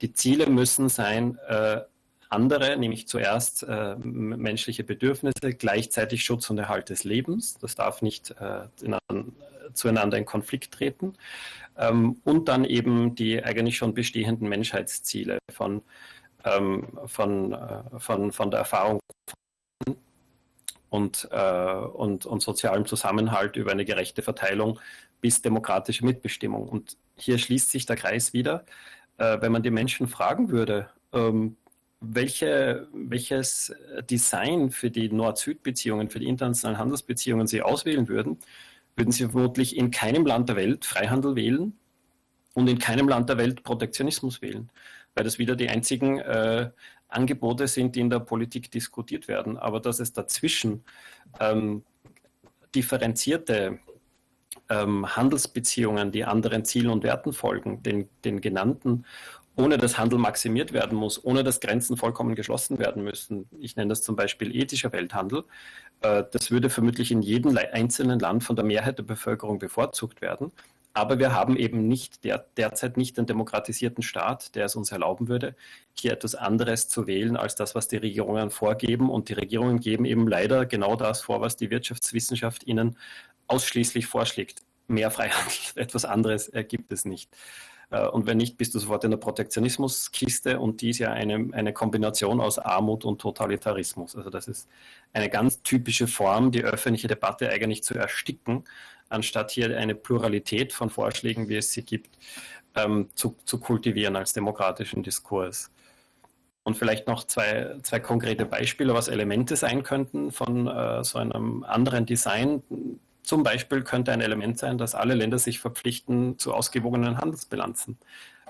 die Ziele müssen sein, äh, andere, nämlich zuerst äh, menschliche Bedürfnisse, gleichzeitig Schutz und Erhalt des Lebens. Das darf nicht äh, in, zueinander in Konflikt treten. Ähm, und dann eben die eigentlich schon bestehenden Menschheitsziele von, ähm, von, äh, von, von der Erfahrung und, äh, und, und sozialem Zusammenhalt über eine gerechte Verteilung bis demokratische Mitbestimmung. Und hier schließt sich der Kreis wieder. Äh, wenn man die Menschen fragen würde, ähm, welche, welches Design für die Nord-Süd-Beziehungen, für die internationalen Handelsbeziehungen sie auswählen würden, würden sie vermutlich in keinem Land der Welt Freihandel wählen und in keinem Land der Welt Protektionismus wählen, weil das wieder die einzigen äh, Angebote sind, die in der Politik diskutiert werden. Aber dass es dazwischen ähm, differenzierte ähm, Handelsbeziehungen, die anderen Zielen und Werten folgen, den, den genannten, ohne dass Handel maximiert werden muss, ohne dass Grenzen vollkommen geschlossen werden müssen. Ich nenne das zum Beispiel ethischer Welthandel. Äh, das würde vermutlich in jedem einzelnen Land von der Mehrheit der Bevölkerung bevorzugt werden. Aber wir haben eben nicht der, derzeit nicht den demokratisierten Staat, der es uns erlauben würde, hier etwas anderes zu wählen als das, was die Regierungen vorgeben. Und die Regierungen geben eben leider genau das vor, was die Wirtschaftswissenschaft ihnen ausschließlich vorschlägt. Mehr Freihandel, etwas anderes gibt es nicht. Äh, und wenn nicht, bist du sofort in der Protektionismuskiste und die ist ja eine, eine Kombination aus Armut und Totalitarismus. Also das ist eine ganz typische Form, die öffentliche Debatte eigentlich zu ersticken, anstatt hier eine Pluralität von Vorschlägen, wie es sie gibt, ähm, zu, zu kultivieren als demokratischen Diskurs. Und vielleicht noch zwei, zwei konkrete Beispiele, was Elemente sein könnten von äh, so einem anderen Design, zum Beispiel könnte ein Element sein, dass alle Länder sich verpflichten zu ausgewogenen Handelsbilanzen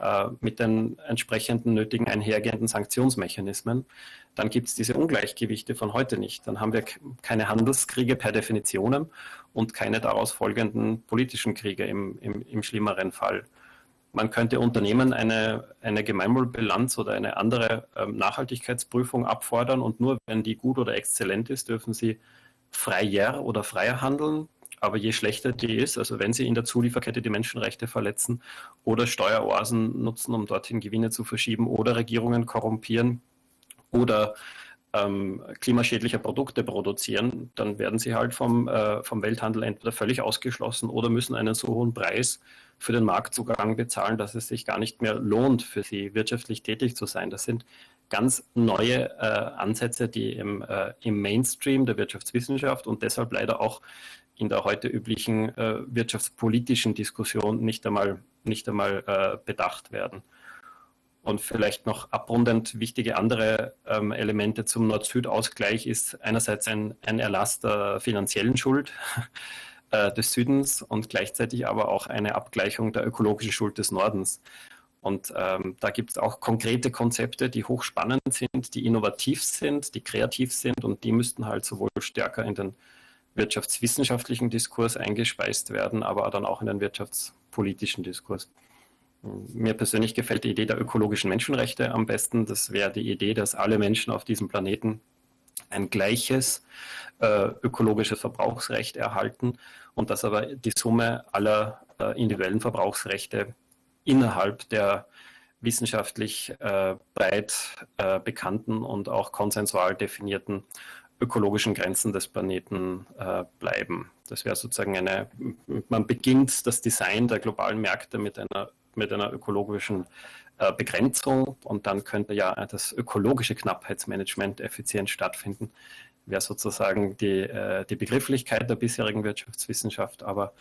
äh, mit den entsprechenden nötigen einhergehenden Sanktionsmechanismen. Dann gibt es diese Ungleichgewichte von heute nicht. Dann haben wir keine Handelskriege per Definition und keine daraus folgenden politischen Kriege im, im, im schlimmeren Fall. Man könnte Unternehmen eine, eine Gemeinwohlbilanz oder eine andere ähm, Nachhaltigkeitsprüfung abfordern und nur wenn die gut oder exzellent ist, dürfen sie freier oder freier handeln. Aber je schlechter die ist, also wenn sie in der Zulieferkette die Menschenrechte verletzen oder Steueroasen nutzen, um dorthin Gewinne zu verschieben oder Regierungen korrumpieren oder ähm, klimaschädliche Produkte produzieren, dann werden sie halt vom, äh, vom Welthandel entweder völlig ausgeschlossen oder müssen einen so hohen Preis für den Marktzugang bezahlen, dass es sich gar nicht mehr lohnt, für sie wirtschaftlich tätig zu sein. Das sind ganz neue äh, Ansätze, die im, äh, im Mainstream der Wirtschaftswissenschaft und deshalb leider auch in der heute üblichen äh, wirtschaftspolitischen Diskussion nicht einmal, nicht einmal äh, bedacht werden. Und vielleicht noch abrundend wichtige andere ähm, Elemente zum Nord-Süd-Ausgleich ist einerseits ein, ein Erlass der finanziellen Schuld äh, des Südens und gleichzeitig aber auch eine Abgleichung der ökologischen Schuld des Nordens. Und ähm, da gibt es auch konkrete Konzepte, die hochspannend sind, die innovativ sind, die kreativ sind und die müssten halt sowohl stärker in den wirtschaftswissenschaftlichen Diskurs eingespeist werden, aber dann auch in den wirtschaftspolitischen Diskurs. Mir persönlich gefällt die Idee der ökologischen Menschenrechte am besten. Das wäre die Idee, dass alle Menschen auf diesem Planeten ein gleiches äh, ökologisches Verbrauchsrecht erhalten und dass aber die Summe aller äh, individuellen Verbrauchsrechte innerhalb der wissenschaftlich äh, breit äh, bekannten und auch konsensual definierten ökologischen Grenzen des Planeten äh, bleiben. Das wäre sozusagen eine, man beginnt das Design der globalen Märkte mit einer, mit einer ökologischen äh, Begrenzung und dann könnte ja das ökologische Knappheitsmanagement effizient stattfinden. Wäre sozusagen die, äh, die Begrifflichkeit der bisherigen Wirtschaftswissenschaft, aber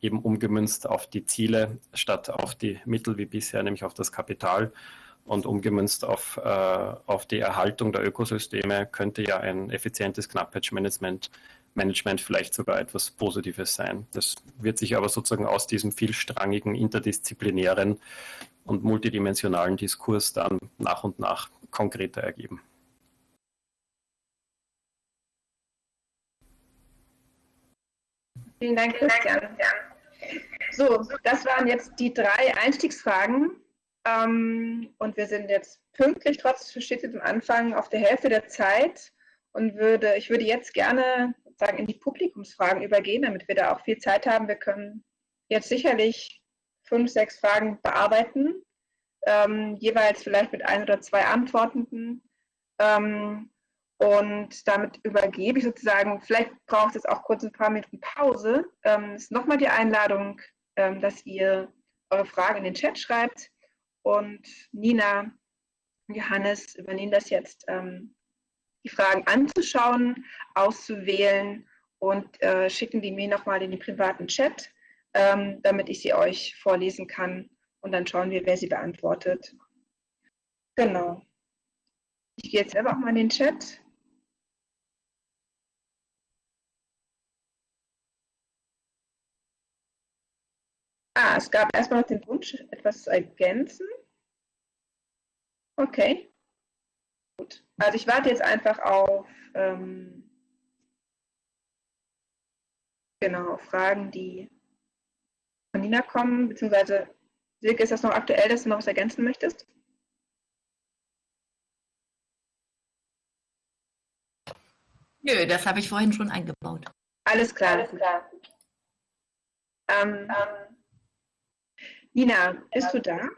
eben umgemünzt auf die Ziele statt auf die Mittel wie bisher, nämlich auf das Kapital und umgemünzt auf, äh, auf die Erhaltung der Ökosysteme könnte ja ein effizientes Knappheitsmanagement Management vielleicht sogar etwas Positives sein. Das wird sich aber sozusagen aus diesem vielstrangigen, interdisziplinären und multidimensionalen Diskurs dann nach und nach konkreter ergeben. Vielen Dank, Christian. So, das waren jetzt die drei Einstiegsfragen. Ähm, und wir sind jetzt pünktlich, trotz verspätetem Anfang, auf der Hälfte der Zeit. Und würde, ich würde jetzt gerne sagen, in die Publikumsfragen übergehen, damit wir da auch viel Zeit haben. Wir können jetzt sicherlich fünf, sechs Fragen bearbeiten, ähm, jeweils vielleicht mit ein oder zwei Antwortenden. Ähm, und damit übergebe ich sozusagen, vielleicht braucht es auch kurz ein paar Minuten Pause. Ähm, ist nochmal die Einladung, ähm, dass ihr eure Fragen in den Chat schreibt. Und Nina und Johannes übernehmen das jetzt, ähm, die Fragen anzuschauen, auszuwählen und äh, schicken die mir nochmal in den privaten Chat, ähm, damit ich sie euch vorlesen kann. Und dann schauen wir, wer sie beantwortet. Genau. Ich gehe jetzt selber auch mal in den Chat. Ah, es gab erstmal noch den Wunsch, etwas zu ergänzen. Okay. Gut. Also ich warte jetzt einfach auf ähm, genau, Fragen, die von Nina kommen, beziehungsweise Silke, ist das noch aktuell, dass du noch was ergänzen möchtest? Nö, das habe ich vorhin schon eingebaut. Alles klar. Alles klar. Ähm, ähm, Nina, bist du da?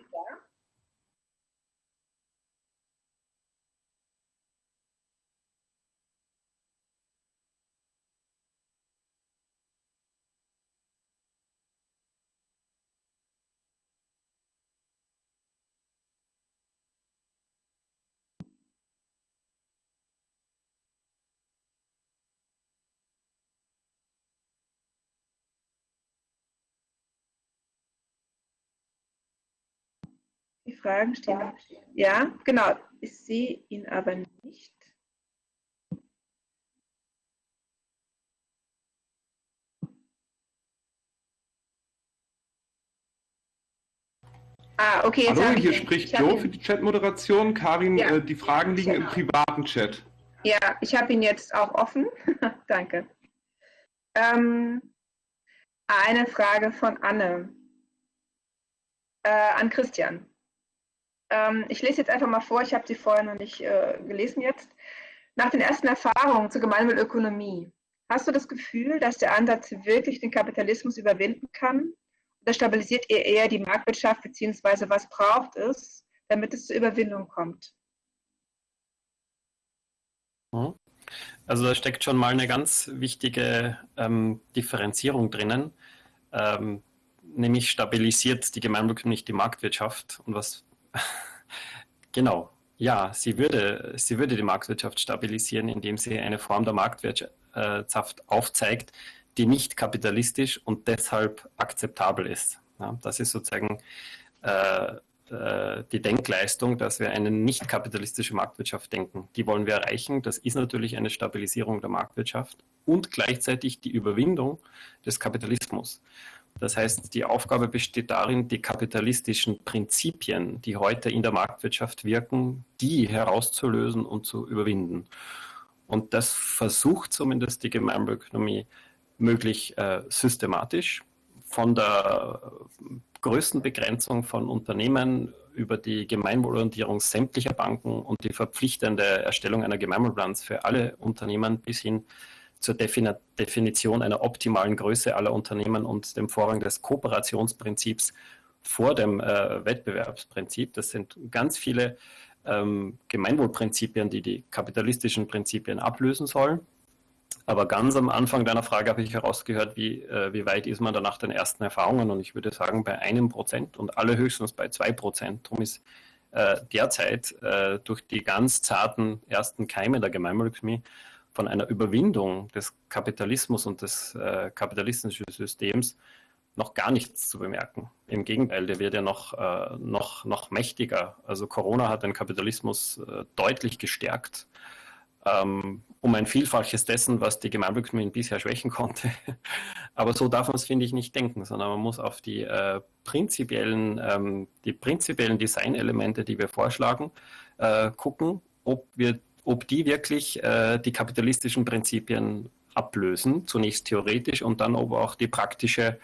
Fragen stehen. Ja, genau. Ich sehe ihn aber nicht. Ah, okay. Jetzt Hallo, hier ihn. spricht Joe für die Chat-Moderation. Karin, ja. äh, die Fragen liegen im privaten Chat. Ja, ich habe ihn jetzt auch offen. Danke. Ähm, eine Frage von Anne äh, an Christian. Ähm, ich lese jetzt einfach mal vor, ich habe sie vorher noch nicht äh, gelesen jetzt. Nach den ersten Erfahrungen zur Gemeinwohlökonomie, hast du das Gefühl, dass der Ansatz wirklich den Kapitalismus überwinden kann? Oder stabilisiert er eher die Marktwirtschaft, beziehungsweise was braucht es, damit es zur Überwindung kommt? Mhm. Also da steckt schon mal eine ganz wichtige ähm, Differenzierung drinnen, ähm, nämlich stabilisiert die Gemeinwohlökonomie nicht die Marktwirtschaft. Und was Genau. Ja, sie würde, sie würde die Marktwirtschaft stabilisieren, indem sie eine Form der Marktwirtschaft aufzeigt, die nicht kapitalistisch und deshalb akzeptabel ist. Ja, das ist sozusagen äh, äh, die Denkleistung, dass wir eine nicht kapitalistische Marktwirtschaft denken. Die wollen wir erreichen. Das ist natürlich eine Stabilisierung der Marktwirtschaft und gleichzeitig die Überwindung des Kapitalismus. Das heißt, die Aufgabe besteht darin, die kapitalistischen Prinzipien, die heute in der Marktwirtschaft wirken, die herauszulösen und zu überwinden. Und das versucht zumindest die Gemeinwohlökonomie möglich äh, systematisch von der größten Begrenzung von Unternehmen über die Gemeinwohlorientierung sämtlicher Banken und die verpflichtende Erstellung einer Gemeinwohlbilanz für alle Unternehmen bis hin zur Definition einer optimalen Größe aller Unternehmen und dem Vorrang des Kooperationsprinzips vor dem äh, Wettbewerbsprinzip. Das sind ganz viele ähm, Gemeinwohlprinzipien, die die kapitalistischen Prinzipien ablösen sollen. Aber ganz am Anfang deiner Frage habe ich herausgehört, wie, äh, wie weit ist man da nach den ersten Erfahrungen? Und ich würde sagen, bei einem Prozent und allerhöchstens bei zwei Prozent. Darum ist äh, derzeit äh, durch die ganz zarten ersten Keime der Gemeinwohlökonomie von einer Überwindung des Kapitalismus und des äh, kapitalistischen Systems noch gar nichts zu bemerken. Im Gegenteil, der wird ja noch, äh, noch, noch mächtiger. Also Corona hat den Kapitalismus äh, deutlich gestärkt, ähm, um ein Vielfaches dessen, was die Gemeinwohlökonomie bisher schwächen konnte. Aber so darf man es, finde ich, nicht denken, sondern man muss auf die äh, prinzipiellen, ähm, die prinzipiellen Designelemente, die wir vorschlagen, äh, gucken, ob wir ob die wirklich äh, die kapitalistischen Prinzipien ablösen, zunächst theoretisch und dann ob auch die praktische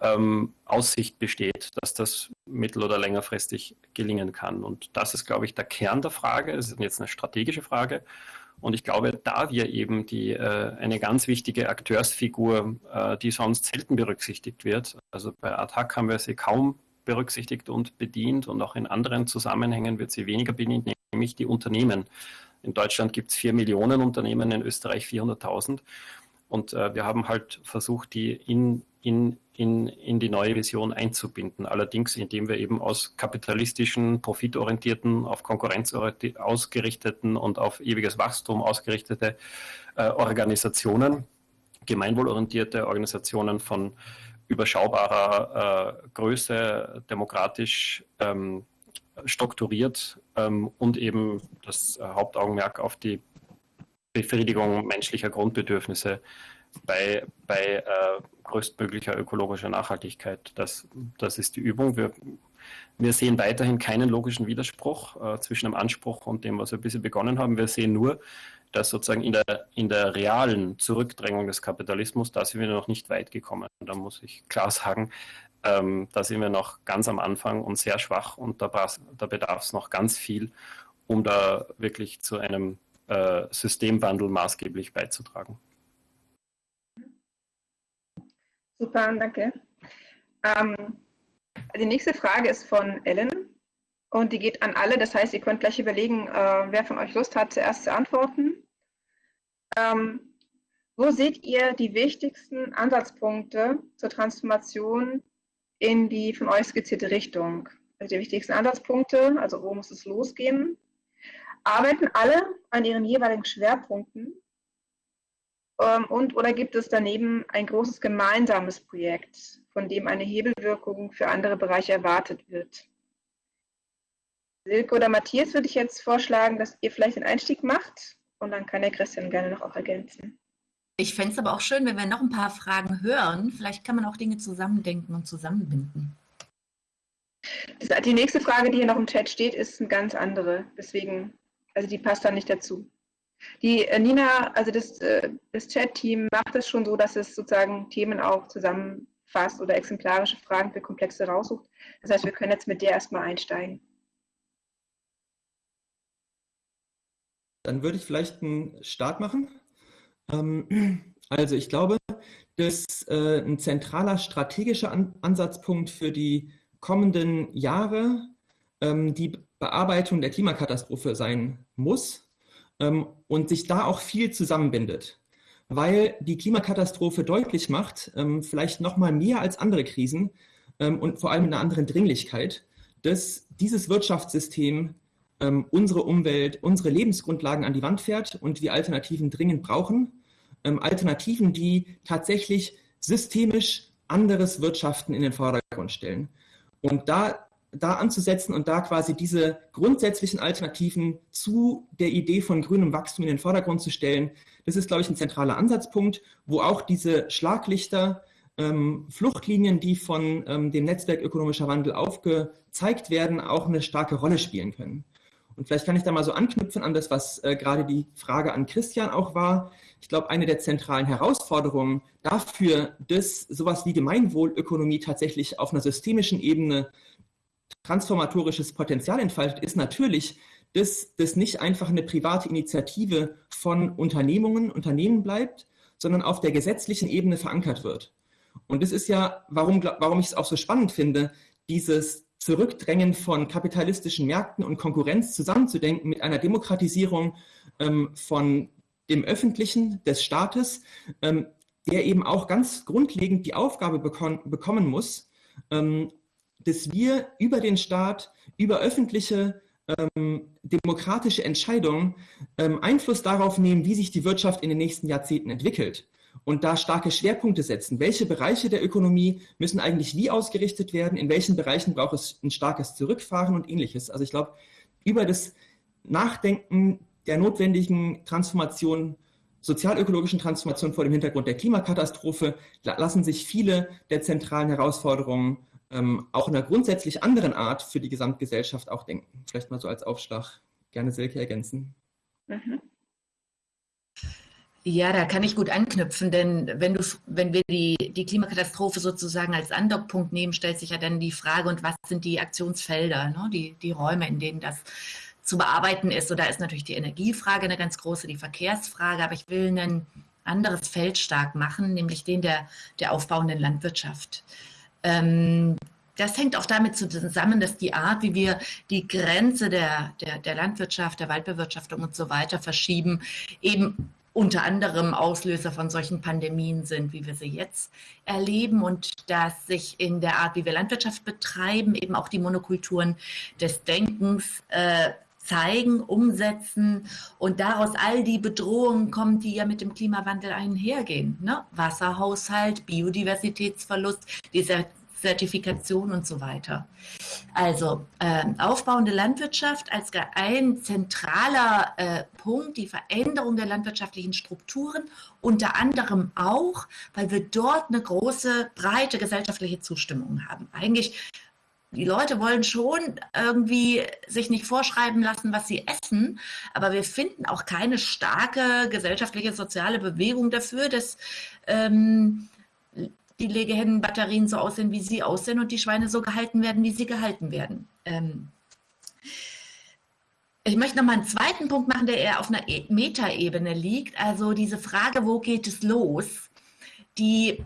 ähm, Aussicht besteht, dass das mittel- oder längerfristig gelingen kann. Und das ist, glaube ich, der Kern der Frage. Es ist jetzt eine strategische Frage. Und ich glaube, da wir eben die, äh, eine ganz wichtige Akteursfigur, äh, die sonst selten berücksichtigt wird, also bei ATTAC haben wir sie kaum berücksichtigt und bedient und auch in anderen Zusammenhängen wird sie weniger bedient, nämlich die Unternehmen. In Deutschland gibt es vier Millionen Unternehmen, in Österreich 400.000. Und äh, wir haben halt versucht, die in, in, in, in die neue Vision einzubinden. Allerdings, indem wir eben aus kapitalistischen, profitorientierten, auf Konkurrenz ausgerichteten und auf ewiges Wachstum ausgerichtete äh, Organisationen, gemeinwohlorientierte Organisationen von überschaubarer äh, Größe, demokratisch ähm, strukturiert ähm, und eben das Hauptaugenmerk auf die Befriedigung menschlicher Grundbedürfnisse bei, bei äh, größtmöglicher ökologischer Nachhaltigkeit. Das, das ist die Übung. Wir, wir sehen weiterhin keinen logischen Widerspruch äh, zwischen dem Anspruch und dem, was wir bisher begonnen haben. Wir sehen nur, dass sozusagen in der, in der realen Zurückdrängung des Kapitalismus, da sind wir noch nicht weit gekommen. Da muss ich klar sagen, ähm, da sind wir noch ganz am Anfang und sehr schwach und da, da bedarf es noch ganz viel, um da wirklich zu einem äh, Systemwandel maßgeblich beizutragen. Super, danke. Ähm, die nächste Frage ist von Ellen und die geht an alle. Das heißt, ihr könnt gleich überlegen, äh, wer von euch Lust hat, zuerst zu antworten. Ähm, wo seht ihr die wichtigsten Ansatzpunkte zur Transformation in die von euch skizzierte Richtung? Also die wichtigsten Ansatzpunkte, also wo muss es losgehen? Arbeiten alle an ihren jeweiligen Schwerpunkten? Ähm, und oder gibt es daneben ein großes gemeinsames Projekt, von dem eine Hebelwirkung für andere Bereiche erwartet wird? Silke oder Matthias würde ich jetzt vorschlagen, dass ihr vielleicht den Einstieg macht und dann kann der Christian gerne noch auch ergänzen. Ich fände es aber auch schön, wenn wir noch ein paar Fragen hören. Vielleicht kann man auch Dinge zusammendenken und zusammenbinden. Die nächste Frage, die hier noch im Chat steht, ist eine ganz andere. Deswegen, also die passt da nicht dazu. Die äh, Nina, also das, äh, das Chat-Team macht es schon so, dass es sozusagen Themen auch zusammenfasst oder exemplarische Fragen für Komplexe raussucht. Das heißt, wir können jetzt mit der erstmal einsteigen. Dann würde ich vielleicht einen Start machen. Ähm, also ich glaube, dass äh, ein zentraler strategischer Ansatzpunkt für die kommenden Jahre ähm, die Bearbeitung der Klimakatastrophe sein muss ähm, und sich da auch viel zusammenbindet, weil die Klimakatastrophe deutlich macht, vielleicht noch mal mehr als andere Krisen und vor allem in einer anderen Dringlichkeit, dass dieses Wirtschaftssystem ähm, unsere Umwelt, unsere Lebensgrundlagen an die Wand fährt und wir Alternativen dringend brauchen. Ähm, Alternativen, die tatsächlich systemisch anderes Wirtschaften in den Vordergrund stellen. Und da, da anzusetzen und da quasi diese grundsätzlichen Alternativen zu der Idee von grünem Wachstum in den Vordergrund zu stellen, das ist, glaube ich, ein zentraler Ansatzpunkt, wo auch diese Schlaglichter, ähm, Fluchtlinien, die von ähm, dem Netzwerk ökonomischer Wandel aufgezeigt werden, auch eine starke Rolle spielen können. Und vielleicht kann ich da mal so anknüpfen an das, was äh, gerade die Frage an Christian auch war. Ich glaube, eine der zentralen Herausforderungen dafür, dass sowas wie Gemeinwohlökonomie tatsächlich auf einer systemischen Ebene transformatorisches Potenzial entfaltet, ist natürlich, dass das nicht einfach eine private Initiative von Unternehmungen, Unternehmen bleibt, sondern auf der gesetzlichen Ebene verankert wird. Und das ist ja, warum, warum ich es auch so spannend finde, dieses Zurückdrängen von kapitalistischen Märkten und Konkurrenz zusammenzudenken mit einer Demokratisierung ähm, von dem Öffentlichen, des Staates, ähm, der eben auch ganz grundlegend die Aufgabe bekommen muss, ähm, dass wir über den Staat, über öffentliche ähm, demokratische Entscheidungen ähm, Einfluss darauf nehmen, wie sich die Wirtschaft in den nächsten Jahrzehnten entwickelt und da starke Schwerpunkte setzen. Welche Bereiche der Ökonomie müssen eigentlich wie ausgerichtet werden? In welchen Bereichen braucht es ein starkes Zurückfahren und ähnliches? Also ich glaube, über das Nachdenken der notwendigen Transformation, sozialökologischen Transformation vor dem Hintergrund der Klimakatastrophe lassen sich viele der zentralen Herausforderungen ähm, auch in einer grundsätzlich anderen Art für die Gesamtgesellschaft auch denken. Vielleicht mal so als Aufschlag gerne Silke ergänzen. Mhm. Ja, da kann ich gut anknüpfen, denn wenn, du, wenn wir die, die Klimakatastrophe sozusagen als Andockpunkt nehmen, stellt sich ja dann die Frage, und was sind die Aktionsfelder, ne? die, die Räume, in denen das zu bearbeiten ist. So, da ist natürlich die Energiefrage eine ganz große, die Verkehrsfrage, aber ich will ein anderes Feld stark machen, nämlich den der, der aufbauenden Landwirtschaft. Ähm, das hängt auch damit zusammen, dass die Art, wie wir die Grenze der, der, der Landwirtschaft, der Waldbewirtschaftung und so weiter verschieben, eben unter anderem Auslöser von solchen Pandemien sind, wie wir sie jetzt erleben und dass sich in der Art, wie wir Landwirtschaft betreiben, eben auch die Monokulturen des Denkens äh, zeigen, umsetzen und daraus all die Bedrohungen kommen, die ja mit dem Klimawandel einhergehen. Ne? Wasserhaushalt, Biodiversitätsverlust, dieser Zertifikation und so weiter. Also äh, aufbauende Landwirtschaft als ein zentraler äh, Punkt, die Veränderung der landwirtschaftlichen Strukturen, unter anderem auch, weil wir dort eine große, breite gesellschaftliche Zustimmung haben. Eigentlich die Leute wollen schon irgendwie sich nicht vorschreiben lassen, was sie essen, aber wir finden auch keine starke gesellschaftliche, soziale Bewegung dafür, dass ähm, die Legehennenbatterien so aussehen, wie sie aussehen und die Schweine so gehalten werden, wie sie gehalten werden. Ähm ich möchte noch mal einen zweiten Punkt machen, der eher auf einer e-, Metaebene liegt. Also diese Frage, wo geht es los? Die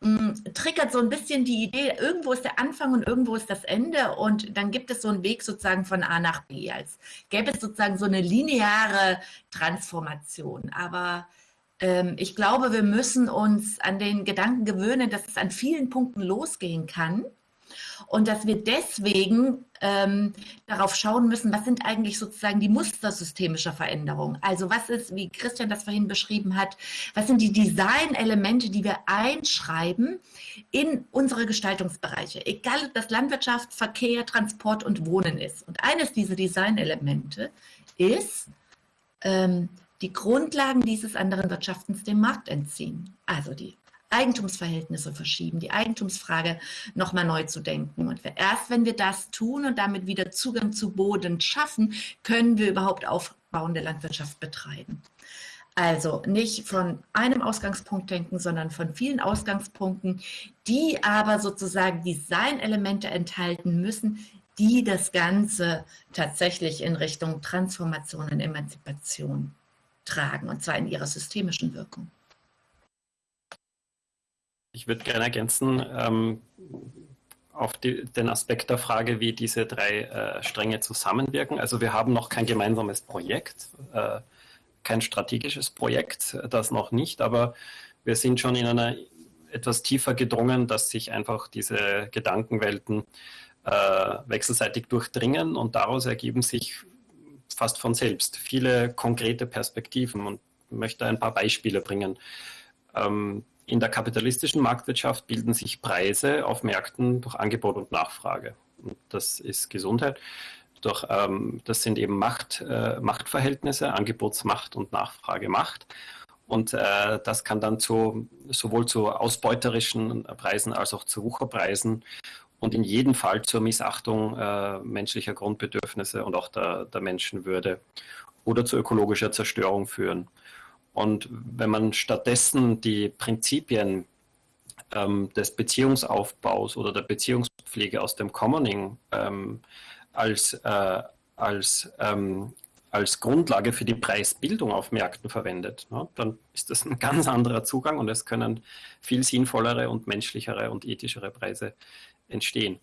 mh, mm, triggert so ein bisschen die Idee, irgendwo ist der Anfang und irgendwo ist das Ende und dann gibt es so einen Weg sozusagen von A nach B, als gäbe es sozusagen so eine lineare Transformation. Aber ich glaube, wir müssen uns an den Gedanken gewöhnen, dass es an vielen Punkten losgehen kann und dass wir deswegen ähm, darauf schauen müssen, was sind eigentlich sozusagen die Muster systemischer Veränderung. Also was ist, wie Christian das vorhin beschrieben hat, was sind die Designelemente, die wir einschreiben in unsere Gestaltungsbereiche, egal ob das Landwirtschaft, Verkehr, Transport und Wohnen ist. Und eines dieser Designelemente ist, ähm, die Grundlagen dieses anderen Wirtschaftens dem Markt entziehen. Also die Eigentumsverhältnisse verschieben, die Eigentumsfrage nochmal neu zu denken. Und erst wenn wir das tun und damit wieder Zugang zu Boden schaffen, können wir überhaupt aufbauende Landwirtschaft betreiben. Also nicht von einem Ausgangspunkt denken, sondern von vielen Ausgangspunkten, die aber sozusagen Designelemente enthalten müssen, die das Ganze tatsächlich in Richtung Transformation und Emanzipation tragen, und zwar in ihrer systemischen Wirkung. Ich würde gerne ergänzen ähm, auf die, den Aspekt der Frage, wie diese drei äh, Stränge zusammenwirken. Also wir haben noch kein gemeinsames Projekt, äh, kein strategisches Projekt, das noch nicht, aber wir sind schon in einer etwas tiefer gedrungen, dass sich einfach diese Gedankenwelten äh, wechselseitig durchdringen und daraus ergeben sich fast von selbst viele konkrete Perspektiven und möchte ein paar Beispiele bringen. Ähm, in der kapitalistischen Marktwirtschaft bilden sich Preise auf Märkten durch Angebot und Nachfrage. Und das ist Gesundheit. Doch ähm, das sind eben Macht, äh, Machtverhältnisse, Angebotsmacht und Nachfragemacht. Und äh, das kann dann zu, sowohl zu ausbeuterischen Preisen als auch zu Wucherpreisen und in jedem Fall zur Missachtung äh, menschlicher Grundbedürfnisse und auch der, der Menschenwürde oder zu ökologischer Zerstörung führen. Und wenn man stattdessen die Prinzipien ähm, des Beziehungsaufbaus oder der Beziehungspflege aus dem Commoning ähm, als, äh, als, ähm, als Grundlage für die Preisbildung auf Märkten verwendet, ne, dann ist das ein ganz anderer Zugang und es können viel sinnvollere und menschlichere und ethischere Preise entstehen.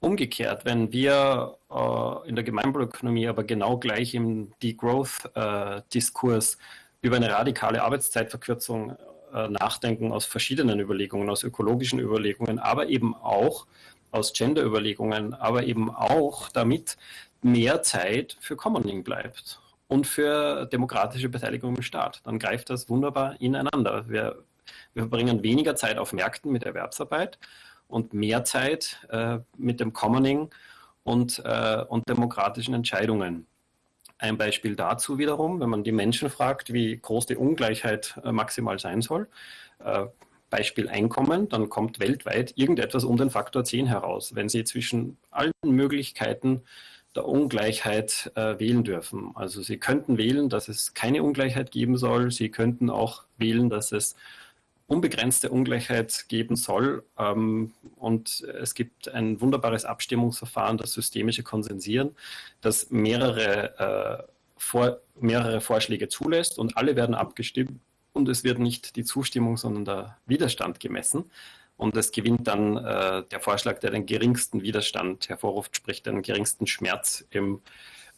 Umgekehrt, wenn wir äh, in der Gemeinwohlökonomie aber genau gleich im Degrowth-Diskurs äh, über eine radikale Arbeitszeitverkürzung äh, nachdenken aus verschiedenen Überlegungen, aus ökologischen Überlegungen, aber eben auch aus Gender-Überlegungen, aber eben auch damit mehr Zeit für Commoning bleibt und für demokratische Beteiligung im Staat. Dann greift das wunderbar ineinander. Wir, wir verbringen weniger Zeit auf Märkten mit Erwerbsarbeit und mehr Zeit äh, mit dem Commoning und, äh, und demokratischen Entscheidungen. Ein Beispiel dazu wiederum, wenn man die Menschen fragt, wie groß die Ungleichheit äh, maximal sein soll, äh, Beispiel Einkommen, dann kommt weltweit irgendetwas um den Faktor 10 heraus, wenn Sie zwischen allen Möglichkeiten der Ungleichheit äh, wählen dürfen. Also Sie könnten wählen, dass es keine Ungleichheit geben soll. Sie könnten auch wählen, dass es unbegrenzte Ungleichheit geben soll. Ähm, und es gibt ein wunderbares Abstimmungsverfahren, das systemische Konsensieren, das mehrere, äh, vor, mehrere Vorschläge zulässt und alle werden abgestimmt und es wird nicht die Zustimmung, sondern der Widerstand gemessen. Und es gewinnt dann äh, der Vorschlag, der den geringsten Widerstand hervorruft, sprich den geringsten Schmerz im,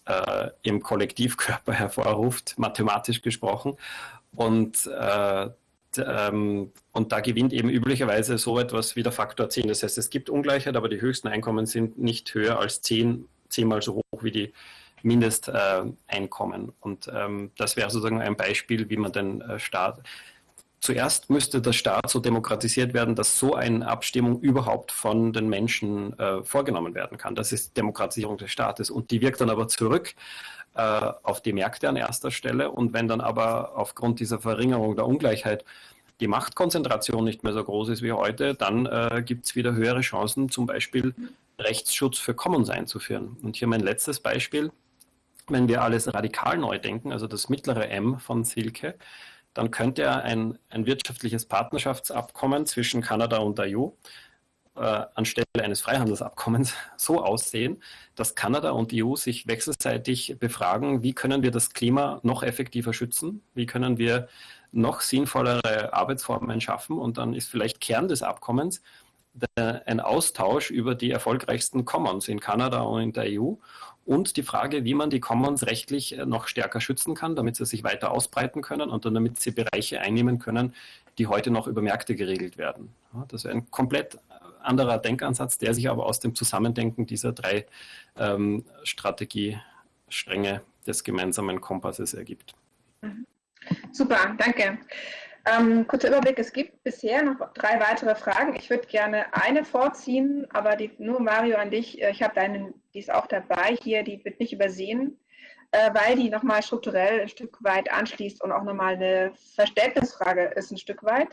äh, im Kollektivkörper hervorruft, mathematisch gesprochen. Und, äh, ähm, und da gewinnt eben üblicherweise so etwas wie der Faktor 10. Das heißt, es gibt Ungleichheit, aber die höchsten Einkommen sind nicht höher als 10, zehnmal so hoch wie die Mindesteinkommen. und ähm, das wäre sozusagen ein Beispiel, wie man den äh, Staat zuerst müsste der Staat so demokratisiert werden, dass so eine Abstimmung überhaupt von den Menschen äh, vorgenommen werden kann. Das ist Demokratisierung des Staates. Und die wirkt dann aber zurück äh, auf die Märkte an erster Stelle. Und wenn dann aber aufgrund dieser Verringerung der Ungleichheit die Machtkonzentration nicht mehr so groß ist wie heute, dann äh, gibt es wieder höhere Chancen, zum Beispiel Rechtsschutz für Commons einzuführen. Und hier mein letztes Beispiel. Wenn wir alles radikal neu denken, also das mittlere M von Silke, dann könnte ein, ein wirtschaftliches Partnerschaftsabkommen zwischen Kanada und der EU äh, anstelle eines Freihandelsabkommens so aussehen, dass Kanada und die EU sich wechselseitig befragen, wie können wir das Klima noch effektiver schützen, wie können wir noch sinnvollere Arbeitsformen schaffen und dann ist vielleicht Kern des Abkommens ein Austausch über die erfolgreichsten Commons in Kanada und in der EU und die Frage, wie man die Commons rechtlich äh, noch stärker schützen kann, damit sie sich weiter ausbreiten können und damit sie Bereiche einnehmen können, die heute noch über Märkte geregelt werden. Das ist ein komplett anderer Denkansatz, der sich aber aus dem Zusammendenken dieser drei ähm, Strategiestränge des gemeinsamen Kompasses ergibt. Mhm. Super, danke. Ähm, kurzer Überblick, es gibt bisher noch drei weitere Fragen. Ich würde gerne eine vorziehen, aber die, nur Mario an dich. Äh, ich habe deinen, die ist auch dabei hier, die wird nicht übersehen, äh, weil die nochmal strukturell ein Stück weit anschließt und auch nochmal eine Verständnisfrage ist ein Stück weit.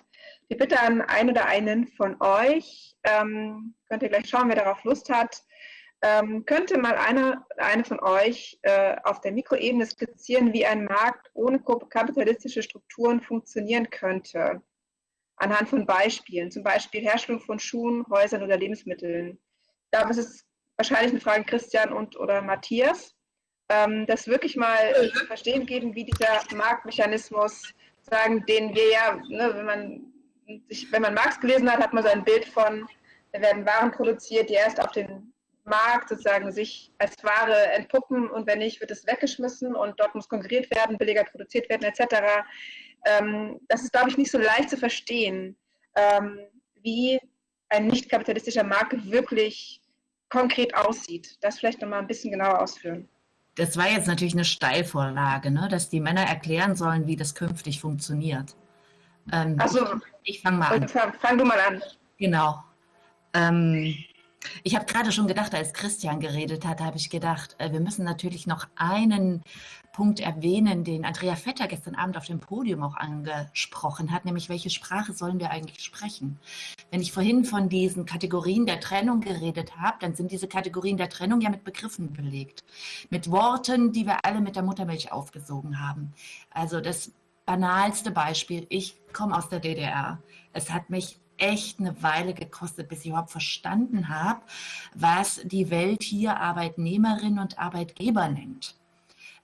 Die Bitte an einen oder einen von euch, ähm, könnt ihr gleich schauen, wer darauf Lust hat, ähm, könnte mal einer, eine von euch äh, auf der Mikroebene skizzieren, wie ein Markt ohne kapitalistische Strukturen funktionieren könnte? Anhand von Beispielen, zum Beispiel Herstellung von Schuhen, Häusern oder Lebensmitteln. Da ist es wahrscheinlich eine Frage Christian und oder Matthias, ähm, das wirklich mal zu verstehen geben, wie dieser Marktmechanismus, sagen, den wir ja, ne, wenn man sich, wenn man Marx gelesen hat, hat man so ein Bild von, da werden Waren produziert, die erst auf den Markt sozusagen sich als Ware entpuppen und wenn nicht, wird es weggeschmissen und dort muss konkurriert werden, billiger produziert werden etc. Ähm, das ist, glaube ich, nicht so leicht zu verstehen, ähm, wie ein nicht kapitalistischer Markt wirklich konkret aussieht. Das vielleicht nochmal ein bisschen genauer ausführen. Das war jetzt natürlich eine Steilvorlage, ne? dass die Männer erklären sollen, wie das künftig funktioniert. Ähm, Achso, ich fange mal an. Fang, fang, du mal an. Genau. Ähm, ich habe gerade schon gedacht, als Christian geredet hat, habe ich gedacht, äh, wir müssen natürlich noch einen Punkt erwähnen, den Andrea Vetter gestern Abend auf dem Podium auch angesprochen hat, nämlich welche Sprache sollen wir eigentlich sprechen? Wenn ich vorhin von diesen Kategorien der Trennung geredet habe, dann sind diese Kategorien der Trennung ja mit Begriffen belegt, mit Worten, die wir alle mit der Muttermilch aufgesogen haben. Also das banalste Beispiel, ich komme aus der DDR. Es hat mich echt eine Weile gekostet, bis ich überhaupt verstanden habe, was die Welt hier Arbeitnehmerin und Arbeitgeber nennt.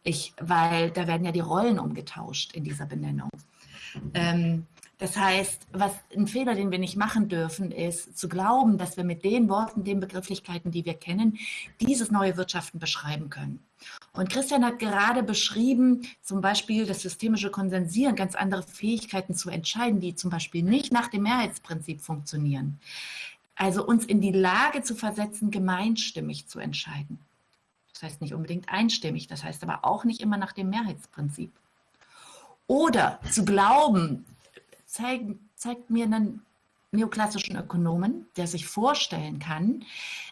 Ich, weil da werden ja die Rollen umgetauscht in dieser Benennung. Ähm, das heißt, was ein Fehler, den wir nicht machen dürfen, ist zu glauben, dass wir mit den Worten, den Begrifflichkeiten, die wir kennen, dieses neue Wirtschaften beschreiben können. Und Christian hat gerade beschrieben, zum Beispiel das systemische Konsensieren, ganz andere Fähigkeiten zu entscheiden, die zum Beispiel nicht nach dem Mehrheitsprinzip funktionieren. Also uns in die Lage zu versetzen, gemeinstimmig zu entscheiden. Das heißt nicht unbedingt einstimmig, das heißt aber auch nicht immer nach dem Mehrheitsprinzip. Oder zu glauben, zeigen, zeigt mir einen neoklassischen Ökonomen, der sich vorstellen kann,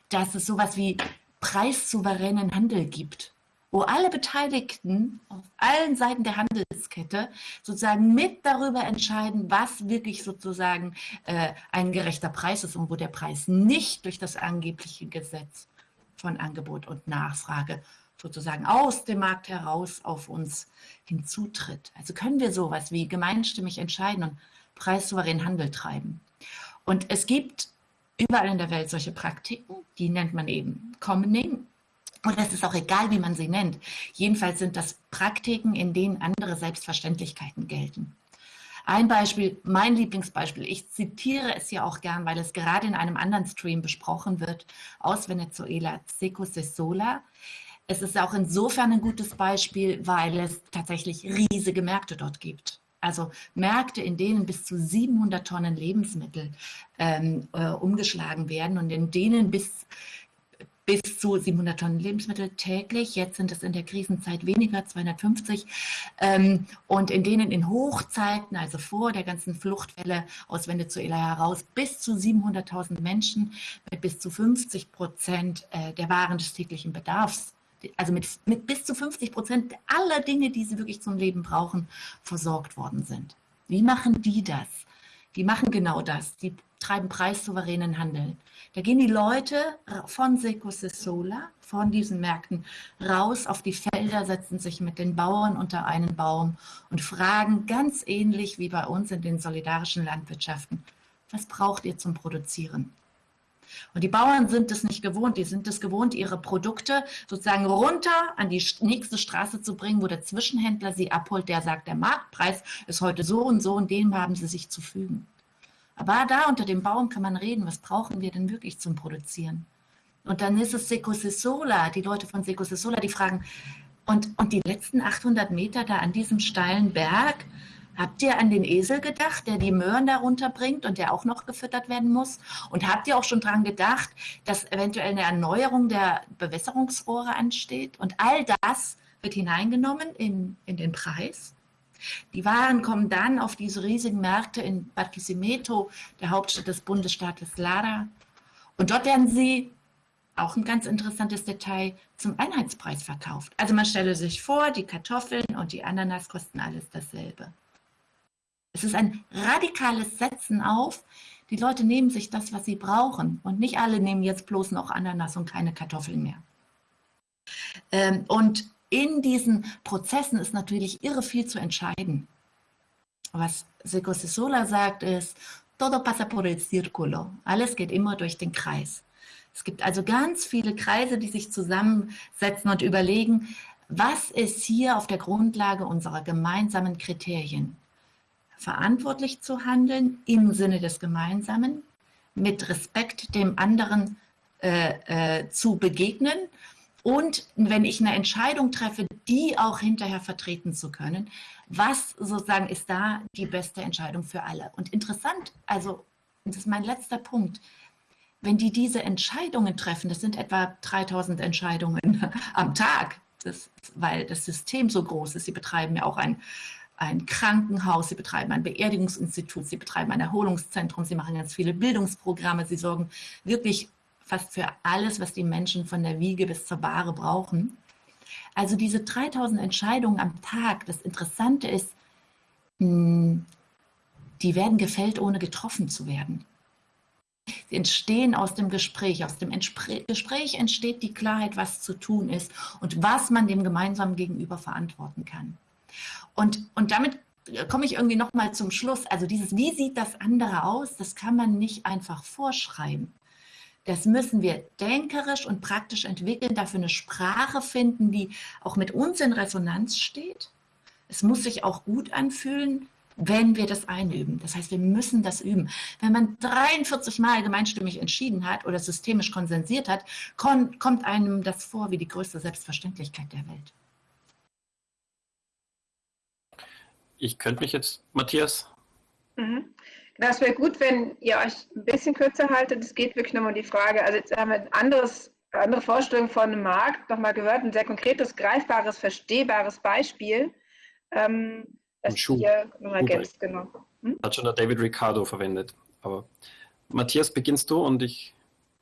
dass es sowas wie preissouveränen Handel gibt, wo alle Beteiligten auf allen Seiten der Handelskette sozusagen mit darüber entscheiden, was wirklich sozusagen äh, ein gerechter Preis ist und wo der Preis nicht durch das angebliche Gesetz von Angebot und Nachfrage sozusagen aus dem Markt heraus auf uns hinzutritt. Also können wir sowas wie gemeinstimmig entscheiden und preissouverän Handel treiben. Und es gibt überall in der Welt solche Praktiken, die nennt man eben Commoning. Und es ist auch egal, wie man sie nennt. Jedenfalls sind das Praktiken, in denen andere Selbstverständlichkeiten gelten. Ein Beispiel, mein Lieblingsbeispiel, ich zitiere es ja auch gern, weil es gerade in einem anderen Stream besprochen wird, aus Venezuela, Seco Sesola. Es ist auch insofern ein gutes Beispiel, weil es tatsächlich riesige Märkte dort gibt. Also Märkte, in denen bis zu 700 Tonnen Lebensmittel ähm, äh, umgeschlagen werden und in denen bis bis zu 700 Tonnen Lebensmittel täglich. Jetzt sind es in der Krisenzeit weniger, 250. Ähm, und in denen in Hochzeiten, also vor der ganzen Fluchtwelle aus Venezuela heraus, bis zu 700.000 Menschen mit bis zu 50 Prozent äh, der Waren des täglichen Bedarfs also mit, mit bis zu 50 Prozent aller Dinge, die sie wirklich zum Leben brauchen, versorgt worden sind. Wie machen die das? Die machen genau das. Die treiben preissouveränen Handel. Da gehen die Leute von Secosesola, von diesen Märkten raus auf die Felder, setzen sich mit den Bauern unter einen Baum und fragen ganz ähnlich wie bei uns in den solidarischen Landwirtschaften, was braucht ihr zum Produzieren? Und die Bauern sind es nicht gewohnt. Die sind es gewohnt, ihre Produkte sozusagen runter an die nächste Straße zu bringen, wo der Zwischenhändler sie abholt, der sagt, der Marktpreis ist heute so und so und dem haben sie sich zu fügen. Aber da unter dem Baum kann man reden, was brauchen wir denn wirklich zum Produzieren? Und dann ist es Secosesola, die Leute von Secosesola, die fragen, und, und die letzten 800 Meter da an diesem steilen Berg, habt ihr an den Esel gedacht, der die Möhren da runterbringt und der auch noch gefüttert werden muss? Und habt ihr auch schon daran gedacht, dass eventuell eine Erneuerung der Bewässerungsrohre ansteht? Und all das wird hineingenommen in, in den Preis. Die Waren kommen dann auf diese riesigen Märkte in Barquisimeto, der Hauptstadt des Bundesstaates Lara. Und dort werden sie, auch ein ganz interessantes Detail, zum Einheitspreis verkauft. Also man stelle sich vor, die Kartoffeln und die Ananas kosten alles dasselbe. Es ist ein radikales Setzen auf. Die Leute nehmen sich das, was sie brauchen. Und nicht alle nehmen jetzt bloß noch Ananas und keine Kartoffeln mehr. Ähm, und in diesen Prozessen ist natürlich irre viel zu entscheiden. Was Seco Sola sagt ist, todo pasa por el círculo. Alles geht immer durch den Kreis. Es gibt also ganz viele Kreise, die sich zusammensetzen und überlegen, was ist hier auf der Grundlage unserer gemeinsamen Kriterien? Verantwortlich zu handeln im Sinne des Gemeinsamen, mit Respekt dem anderen äh, äh, zu begegnen und wenn ich eine Entscheidung treffe, die auch hinterher vertreten zu können, was sozusagen ist da die beste Entscheidung für alle? Und interessant, also das ist mein letzter Punkt, wenn die diese Entscheidungen treffen, das sind etwa 3000 Entscheidungen am Tag, das, weil das System so groß ist, sie betreiben ja auch ein, ein Krankenhaus, sie betreiben ein Beerdigungsinstitut, sie betreiben ein Erholungszentrum, sie machen ganz viele Bildungsprogramme, sie sorgen wirklich fast für alles, was die Menschen von der Wiege bis zur Bahre brauchen. Also diese 3000 Entscheidungen am Tag, das Interessante ist, hm, die werden gefällt, ohne getroffen zu werden. Sie entstehen aus dem Gespräch. Aus dem Gespräch entsteht die Klarheit, was zu tun ist und was man dem gemeinsamen Gegenüber verantworten kann. Und, und damit komme ich irgendwie nochmal zum Schluss. Also dieses, wie sieht das andere aus, das kann man nicht einfach vorschreiben. Das müssen wir denkerisch und praktisch entwickeln, dafür eine Sprache finden, die auch mit uns in Resonanz steht. Es muss sich auch gut anfühlen, wenn wir das einüben. Das heißt, wir müssen das üben. Wenn man 43 Mal gemeinstimmig entschieden hat oder systemisch konsensiert hat, kommt einem das vor wie die größte Selbstverständlichkeit der Welt. Ich könnte mich jetzt, Matthias. Mhm. Das wäre gut, wenn ihr euch ein bisschen kürzer haltet. Es geht wirklich nochmal um die Frage, also jetzt haben wir ein anderes, andere Vorstellung von einem Markt nochmal gehört, ein sehr konkretes, greifbares, verstehbares Beispiel. Ähm, das Schuh. hier nochmal ergänzt, genau. Hm? Hat schon der David Ricardo verwendet. Aber Matthias, beginnst du und ich,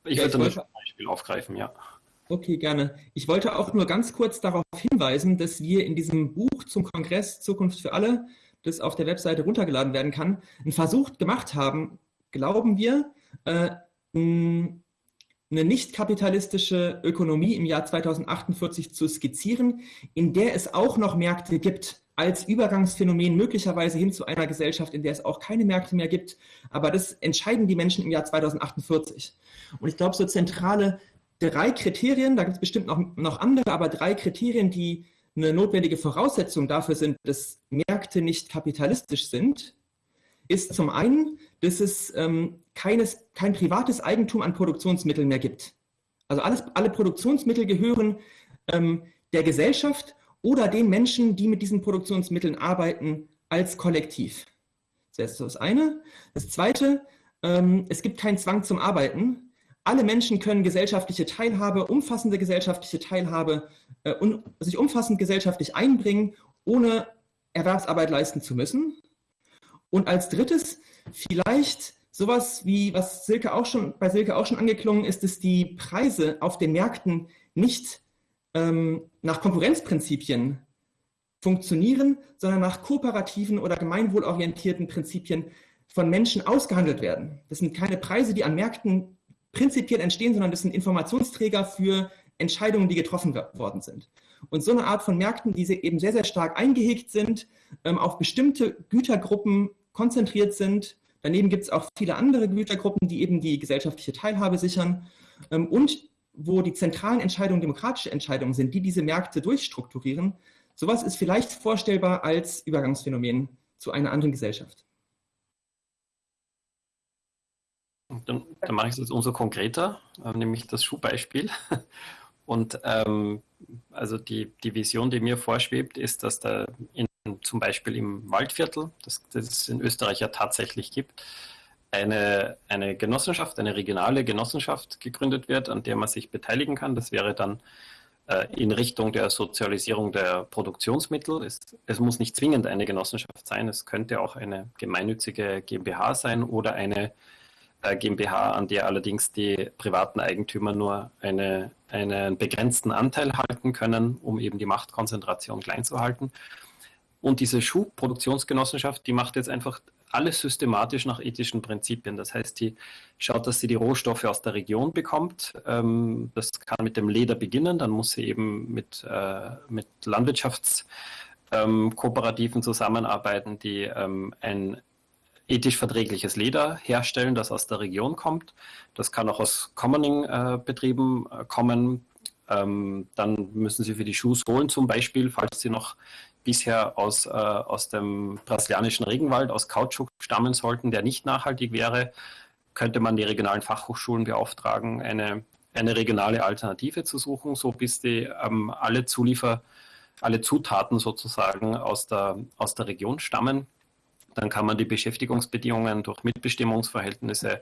ich ja, würde dann ein Beispiel aufgreifen, ja. Okay, gerne. Ich wollte auch nur ganz kurz darauf hinweisen, dass wir in diesem Buch zum Kongress Zukunft für alle das auf der Webseite runtergeladen werden kann, einen Versuch gemacht haben, glauben wir, äh, eine nicht kapitalistische Ökonomie im Jahr 2048 zu skizzieren, in der es auch noch Märkte gibt, als Übergangsphänomen möglicherweise hin zu einer Gesellschaft, in der es auch keine Märkte mehr gibt. Aber das entscheiden die Menschen im Jahr 2048. Und ich glaube, so zentrale drei Kriterien, da gibt es bestimmt noch, noch andere, aber drei Kriterien, die eine notwendige Voraussetzung dafür sind, dass Märkte nicht kapitalistisch sind, ist zum einen, dass es ähm, keines, kein privates Eigentum an Produktionsmitteln mehr gibt. Also alles, alle Produktionsmittel gehören ähm, der Gesellschaft oder den Menschen, die mit diesen Produktionsmitteln arbeiten, als Kollektiv. Das ist das eine. Das zweite, ähm, es gibt keinen Zwang zum Arbeiten. Alle Menschen können gesellschaftliche Teilhabe, umfassende gesellschaftliche Teilhabe äh, und sich umfassend gesellschaftlich einbringen, ohne Erwerbsarbeit leisten zu müssen. Und als drittes vielleicht sowas wie, was Silke auch schon, bei Silke auch schon angeklungen ist, dass die Preise auf den Märkten nicht ähm, nach Konkurrenzprinzipien funktionieren, sondern nach kooperativen oder gemeinwohlorientierten Prinzipien von Menschen ausgehandelt werden. Das sind keine Preise, die an Märkten prinzipiell entstehen, sondern das sind Informationsträger für Entscheidungen, die getroffen worden sind. Und so eine Art von Märkten, die eben sehr, sehr stark eingehegt sind, ähm, auf bestimmte Gütergruppen konzentriert sind. Daneben gibt es auch viele andere Gütergruppen, die eben die gesellschaftliche Teilhabe sichern ähm, und wo die zentralen Entscheidungen demokratische Entscheidungen sind, die diese Märkte durchstrukturieren. Sowas ist vielleicht vorstellbar als Übergangsphänomen zu einer anderen Gesellschaft. Dann, dann mache ich es jetzt umso konkreter, äh, nämlich das Schuhbeispiel. Und ähm, also die, die Vision, die mir vorschwebt, ist, dass da in, zum Beispiel im Waldviertel, das, es in Österreich ja tatsächlich gibt, eine, eine Genossenschaft, eine regionale Genossenschaft gegründet wird, an der man sich beteiligen kann. Das wäre dann äh, in Richtung der Sozialisierung der Produktionsmittel. Es, es, muss nicht zwingend eine Genossenschaft sein, es könnte auch eine gemeinnützige GmbH sein oder eine GmbH, an der allerdings die privaten Eigentümer nur eine, einen begrenzten Anteil halten können, um eben die Machtkonzentration klein zu halten. Und diese Schuhproduktionsgenossenschaft, die macht jetzt einfach alles systematisch nach ethischen Prinzipien. Das heißt, die schaut, dass sie die Rohstoffe aus der Region bekommt. Ähm, das kann mit dem Leder beginnen, dann muss sie eben mit, äh, mit Landwirtschaftskooperativen zusammenarbeiten, die ähm, ein ethisch verträgliches Leder herstellen, das aus der Region kommt. Das kann auch aus Commoning-Betrieben äh, kommen. Ähm, dann müssen Sie für die Schuhsohlen zum Beispiel, falls Sie noch bisher aus, äh, aus dem brasilianischen Regenwald, aus Kautschuk stammen sollten, der nicht nachhaltig wäre, könnte man die regionalen Fachhochschulen beauftragen, eine, eine regionale Alternative zu suchen, so bis die ähm, alle Zuliefer, alle Zutaten sozusagen aus der, aus der Region stammen. Dann kann man die Beschäftigungsbedingungen durch Mitbestimmungsverhältnisse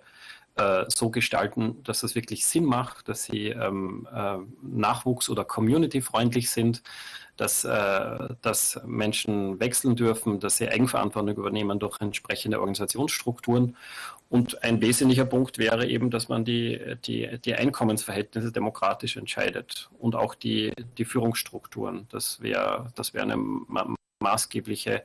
äh, so gestalten, dass es wirklich Sinn macht, dass sie ähm, äh, nachwuchs- oder community-freundlich sind, dass, äh, dass Menschen wechseln dürfen, dass sie Eigenverantwortung übernehmen durch entsprechende Organisationsstrukturen. Und ein wesentlicher Punkt wäre eben, dass man die, die, die Einkommensverhältnisse demokratisch entscheidet und auch die, die Führungsstrukturen. Das wäre das wär eine maßgebliche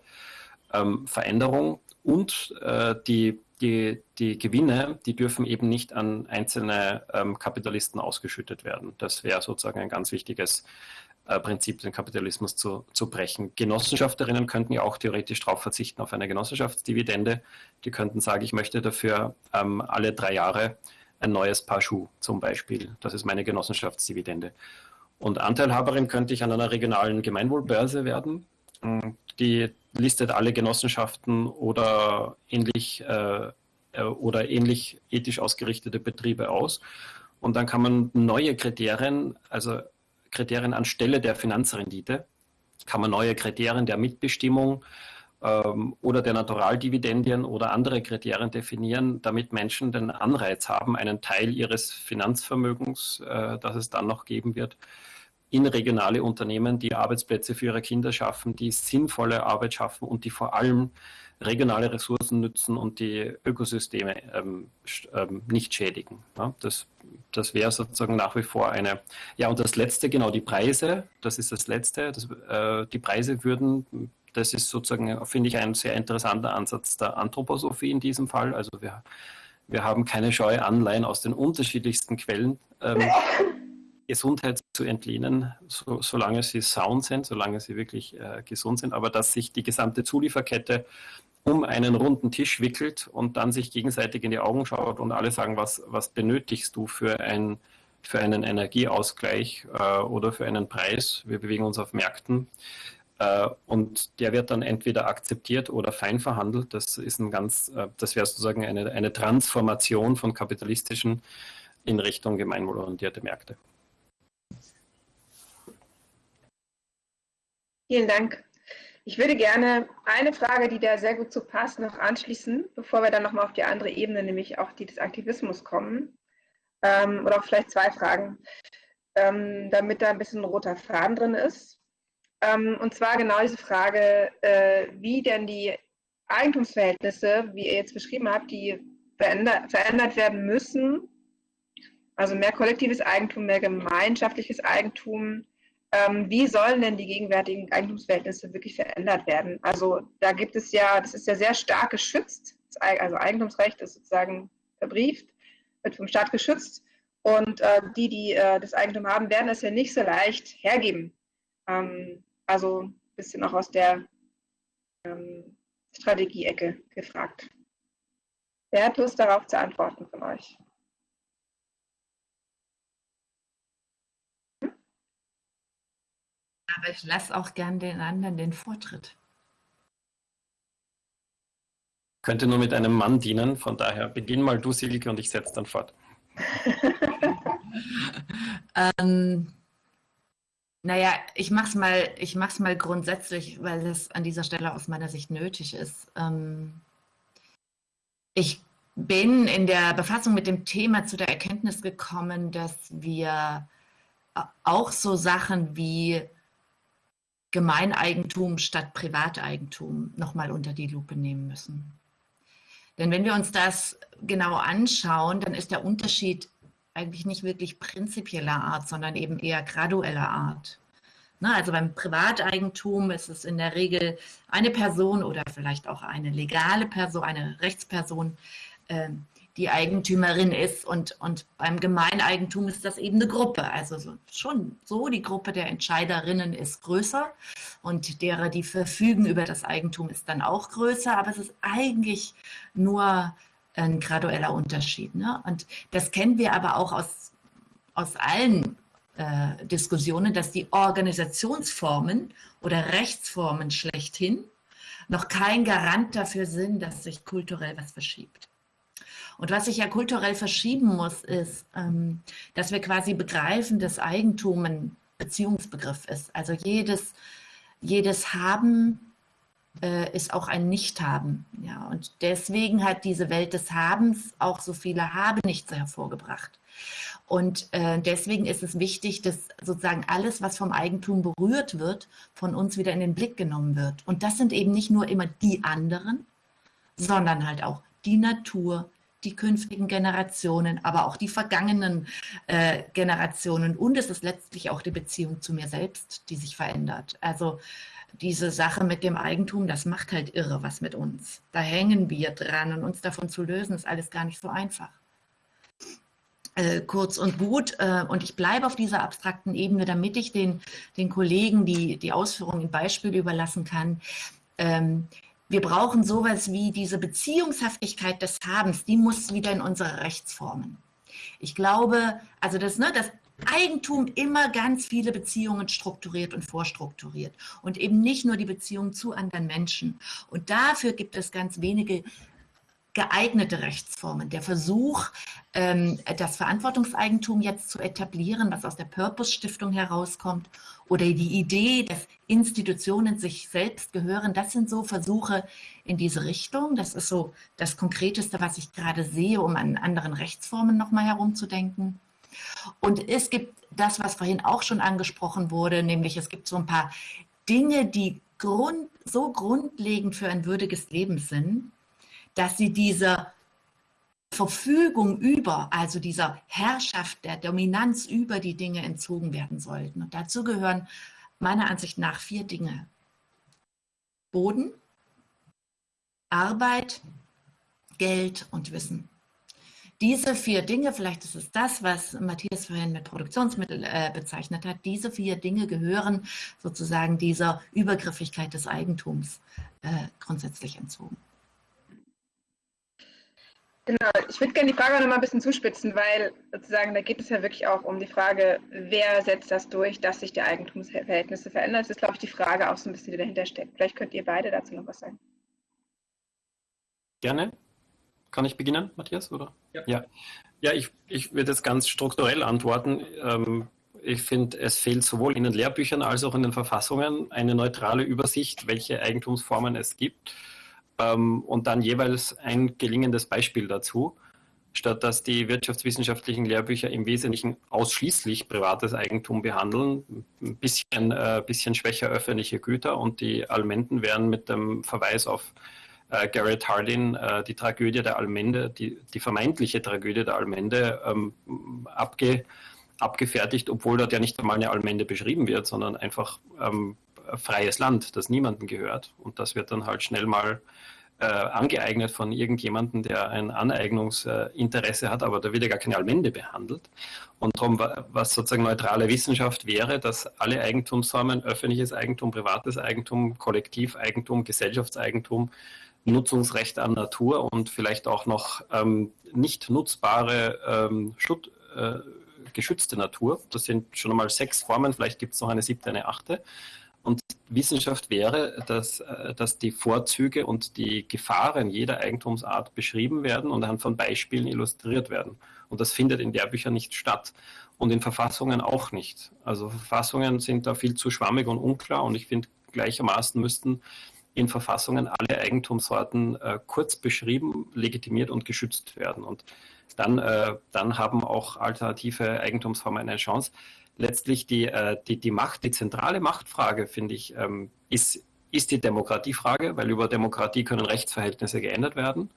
ähm, Veränderung und äh, die, die, die Gewinne, die dürfen eben nicht an einzelne ähm, Kapitalisten ausgeschüttet werden. Das wäre sozusagen ein ganz wichtiges äh, Prinzip, den Kapitalismus zu, zu brechen. Genossenschafterinnen könnten ja auch theoretisch darauf verzichten, auf eine Genossenschaftsdividende. Die könnten sagen, ich möchte dafür ähm, alle drei Jahre ein neues Paar Schuh zum Beispiel. Das ist meine Genossenschaftsdividende. Und Anteilhaberin könnte ich an einer regionalen Gemeinwohlbörse werden. Die listet alle Genossenschaften oder ähnlich, äh, äh, oder ähnlich ethisch ausgerichtete Betriebe aus. Und dann kann man neue Kriterien, also Kriterien anstelle der Finanzrendite, kann man neue Kriterien der Mitbestimmung ähm, oder der Naturaldividendien oder andere Kriterien definieren, damit Menschen den Anreiz haben, einen Teil ihres Finanzvermögens, äh, das es dann noch geben wird, in regionale Unternehmen, die Arbeitsplätze für ihre Kinder schaffen, die sinnvolle Arbeit schaffen und die vor allem regionale Ressourcen nützen und die Ökosysteme ähm, ähm, nicht schädigen. Ja, das das wäre sozusagen nach wie vor eine. Ja, und das Letzte, genau, die Preise, das ist das Letzte. Das, äh, die Preise würden, das ist sozusagen, finde ich, ein sehr interessanter Ansatz der Anthroposophie in diesem Fall. Also wir, wir haben keine Scheu, Anleihen aus den unterschiedlichsten Quellen ähm, Gesundheit zu entlehnen, so, solange sie sound sind, solange sie wirklich äh, gesund sind, aber dass sich die gesamte Zulieferkette um einen runden Tisch wickelt und dann sich gegenseitig in die Augen schaut und alle sagen, was, was benötigst du für, ein, für einen Energieausgleich äh, oder für einen Preis? Wir bewegen uns auf Märkten. Äh, und der wird dann entweder akzeptiert oder fein verhandelt. Das ist ein ganz, äh, das wäre sozusagen eine, eine Transformation von kapitalistischen in Richtung gemeinwohlorientierte Märkte. Vielen Dank. Ich würde gerne eine Frage, die da sehr gut zu passt, noch anschließen, bevor wir dann nochmal auf die andere Ebene, nämlich auch die des Aktivismus kommen. Ähm, oder auch vielleicht zwei Fragen, ähm, damit da ein bisschen roter Faden drin ist. Ähm, und zwar genau diese Frage, äh, wie denn die Eigentumsverhältnisse, wie ihr jetzt beschrieben habt, die verändert werden müssen. Also mehr kollektives Eigentum, mehr gemeinschaftliches Eigentum. Ähm, wie sollen denn die gegenwärtigen Eigentumsverhältnisse wirklich verändert werden? Also da gibt es ja, das ist ja sehr stark geschützt. Also Eigentumsrecht ist sozusagen verbrieft, wird vom Staat geschützt. Und äh, die, die äh, das Eigentum haben, werden es ja nicht so leicht hergeben. Ähm, also ein bisschen auch aus der ähm, Strategie-Ecke gefragt. Wer hat Lust darauf zu antworten von euch? Aber ich lasse auch gern den anderen den Vortritt. Könnte nur mit einem Mann dienen, von daher beginn mal du, Silke, und ich setze dann fort. ähm, naja, ich mache es mal, mal grundsätzlich, weil es an dieser Stelle aus meiner Sicht nötig ist. Ähm, ich bin in der Befassung mit dem Thema zu der Erkenntnis gekommen, dass wir auch so Sachen wie Gemeineigentum statt Privateigentum nochmal unter die Lupe nehmen müssen. Denn wenn wir uns das genau anschauen, dann ist der Unterschied eigentlich nicht wirklich prinzipieller Art, sondern eben eher gradueller Art. Ne, also beim Privateigentum ist es in der Regel eine Person oder vielleicht auch eine legale Person, eine Rechtsperson, ähm, die Eigentümerin ist und, und beim Gemeineigentum ist das eben eine Gruppe. Also so, schon so, die Gruppe der Entscheiderinnen ist größer und derer, die verfügen über das Eigentum, ist dann auch größer, aber es ist eigentlich nur ein gradueller Unterschied. Ne? Und das kennen wir aber auch aus, aus allen äh, Diskussionen, dass die Organisationsformen oder Rechtsformen schlechthin noch kein Garant dafür sind, dass sich kulturell was verschiebt. Und was sich ja kulturell verschieben muss, ist, ähm, dass wir quasi begreifen, dass Eigentum ein Beziehungsbegriff ist. Also jedes, jedes Haben äh, ist auch ein Nicht-Haben. Ja, und deswegen hat diese Welt des Habens auch so viele Habe-Nichts hervorgebracht. Und äh, deswegen ist es wichtig, dass sozusagen alles, was vom Eigentum berührt wird, von uns wieder in den Blick genommen wird. Und das sind eben nicht nur immer die anderen, sondern halt auch die Natur, die künftigen Generationen, aber auch die vergangenen äh, Generationen. Und es ist letztlich auch die Beziehung zu mir selbst, die sich verändert. Also diese Sache mit dem Eigentum, das macht halt irre was mit uns. Da hängen wir dran und uns davon zu lösen, ist alles gar nicht so einfach. Äh, kurz und gut, äh, und ich bleibe auf dieser abstrakten Ebene, damit ich den, den Kollegen die, die Ausführungen in Beispiel überlassen kann. Ähm, wir brauchen sowas wie diese Beziehungshaftigkeit des Habens, die muss wieder in unsere Rechtsformen. Ich glaube, also das, ne, das Eigentum immer ganz viele Beziehungen strukturiert und vorstrukturiert und eben nicht nur die Beziehung zu anderen Menschen. Und dafür gibt es ganz wenige geeignete Rechtsformen. Der Versuch, ähm, das Verantwortungseigentum jetzt zu etablieren, was aus der Purpose-Stiftung herauskommt, oder die Idee, dass Institutionen sich selbst gehören, das sind so Versuche in diese Richtung. Das ist so das Konkreteste, was ich gerade sehe, um an anderen Rechtsformen nochmal herumzudenken. Und es gibt das, was vorhin auch schon angesprochen wurde, nämlich es gibt so ein paar Dinge, die grund, so grundlegend für ein würdiges Leben sind, dass sie dieser Verfügung über, also dieser Herrschaft der Dominanz über die Dinge entzogen werden sollten. Und dazu gehören meiner Ansicht nach vier Dinge. Boden, Arbeit, Geld und Wissen diese vier Dinge, vielleicht ist es das, was Matthias vorhin mit Produktionsmittel äh, bezeichnet hat, diese vier Dinge gehören sozusagen dieser Übergriffigkeit des Eigentums äh, grundsätzlich entzogen. Genau, ich würde gerne die Frage noch mal ein bisschen zuspitzen, weil sozusagen da geht es ja wirklich auch um die Frage, wer setzt das durch, dass sich die Eigentumsverhältnisse verändern. Das ist, glaube ich, die Frage auch so ein bisschen, die dahinter steckt. Vielleicht könnt ihr beide dazu noch was sagen. Gerne. Kann ich beginnen, Matthias? Oder? Ja, ja. ja ich, ich würde jetzt ganz strukturell antworten. Ähm, ich finde, es fehlt sowohl in den Lehrbüchern als auch in den Verfassungen eine neutrale Übersicht, welche Eigentumsformen es gibt ähm, und dann jeweils ein gelingendes Beispiel dazu, statt dass die wirtschaftswissenschaftlichen Lehrbücher im Wesentlichen ausschließlich privates Eigentum behandeln, ein bisschen, äh, bisschen schwächer öffentliche Güter und die Almenden werden mit dem Verweis auf äh, Garrett Hardin äh, die Tragödie der Almende, die, die vermeintliche Tragödie der Almende ähm, abge, abgefertigt, obwohl dort ja nicht einmal eine Almende beschrieben wird, sondern einfach ähm, freies Land, das niemandem gehört. Und das wird dann halt schnell mal äh, angeeignet von irgendjemandem, der ein Aneignungsinteresse hat, aber da wird ja gar keine Almende behandelt. Und darum, was sozusagen neutrale Wissenschaft wäre, dass alle Eigentumsformen, öffentliches Eigentum, privates Eigentum, Kollektiveigentum, Gesellschaftseigentum, Nutzungsrecht an Natur und vielleicht auch noch ähm, nicht nutzbare ähm, Schutt, äh, geschützte Natur. Das sind schon einmal sechs Formen, vielleicht gibt es noch eine siebte, eine achte. Und Wissenschaft wäre, dass, äh, dass die Vorzüge und die Gefahren jeder Eigentumsart beschrieben werden und anhand von Beispielen illustriert werden. Und das findet in Lehrbüchern nicht statt und in Verfassungen auch nicht. Also Verfassungen sind da viel zu schwammig und unklar und ich finde gleichermaßen müssten in Verfassungen alle Eigentumssorten äh, kurz beschrieben, legitimiert und geschützt werden. Und dann, äh, dann haben auch alternative Eigentumsformen eine Chance letztlich die, äh, die, die Macht, die zentrale Machtfrage, finde ich, ähm, ist, ist die Demokratiefrage, weil über Demokratie können Rechtsverhältnisse geändert werden.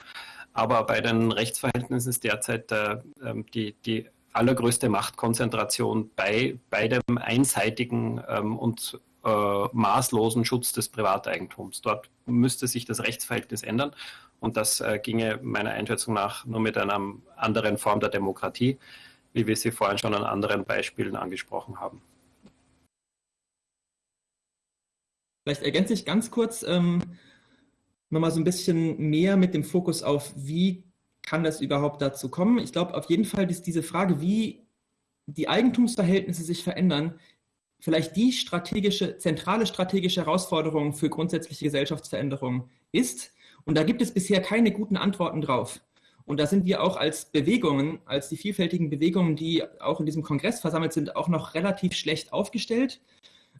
Aber bei den Rechtsverhältnissen ist derzeit äh, ähm, die, die allergrößte Machtkonzentration bei, bei dem einseitigen ähm, und äh, maßlosen Schutz des Privateigentums. Dort müsste sich das Rechtsverhältnis ändern und das äh, ginge meiner Einschätzung nach nur mit einer anderen Form der Demokratie wie wir sie vorhin schon an anderen Beispielen angesprochen haben. Vielleicht ergänze ich ganz kurz ähm, nochmal so ein bisschen mehr mit dem Fokus auf, wie kann das überhaupt dazu kommen. Ich glaube auf jeden Fall, dass diese Frage, wie die Eigentumsverhältnisse sich verändern, vielleicht die strategische, zentrale strategische Herausforderung für grundsätzliche Gesellschaftsveränderung ist. Und da gibt es bisher keine guten Antworten drauf. Und da sind wir auch als Bewegungen, als die vielfältigen Bewegungen, die auch in diesem Kongress versammelt sind, auch noch relativ schlecht aufgestellt.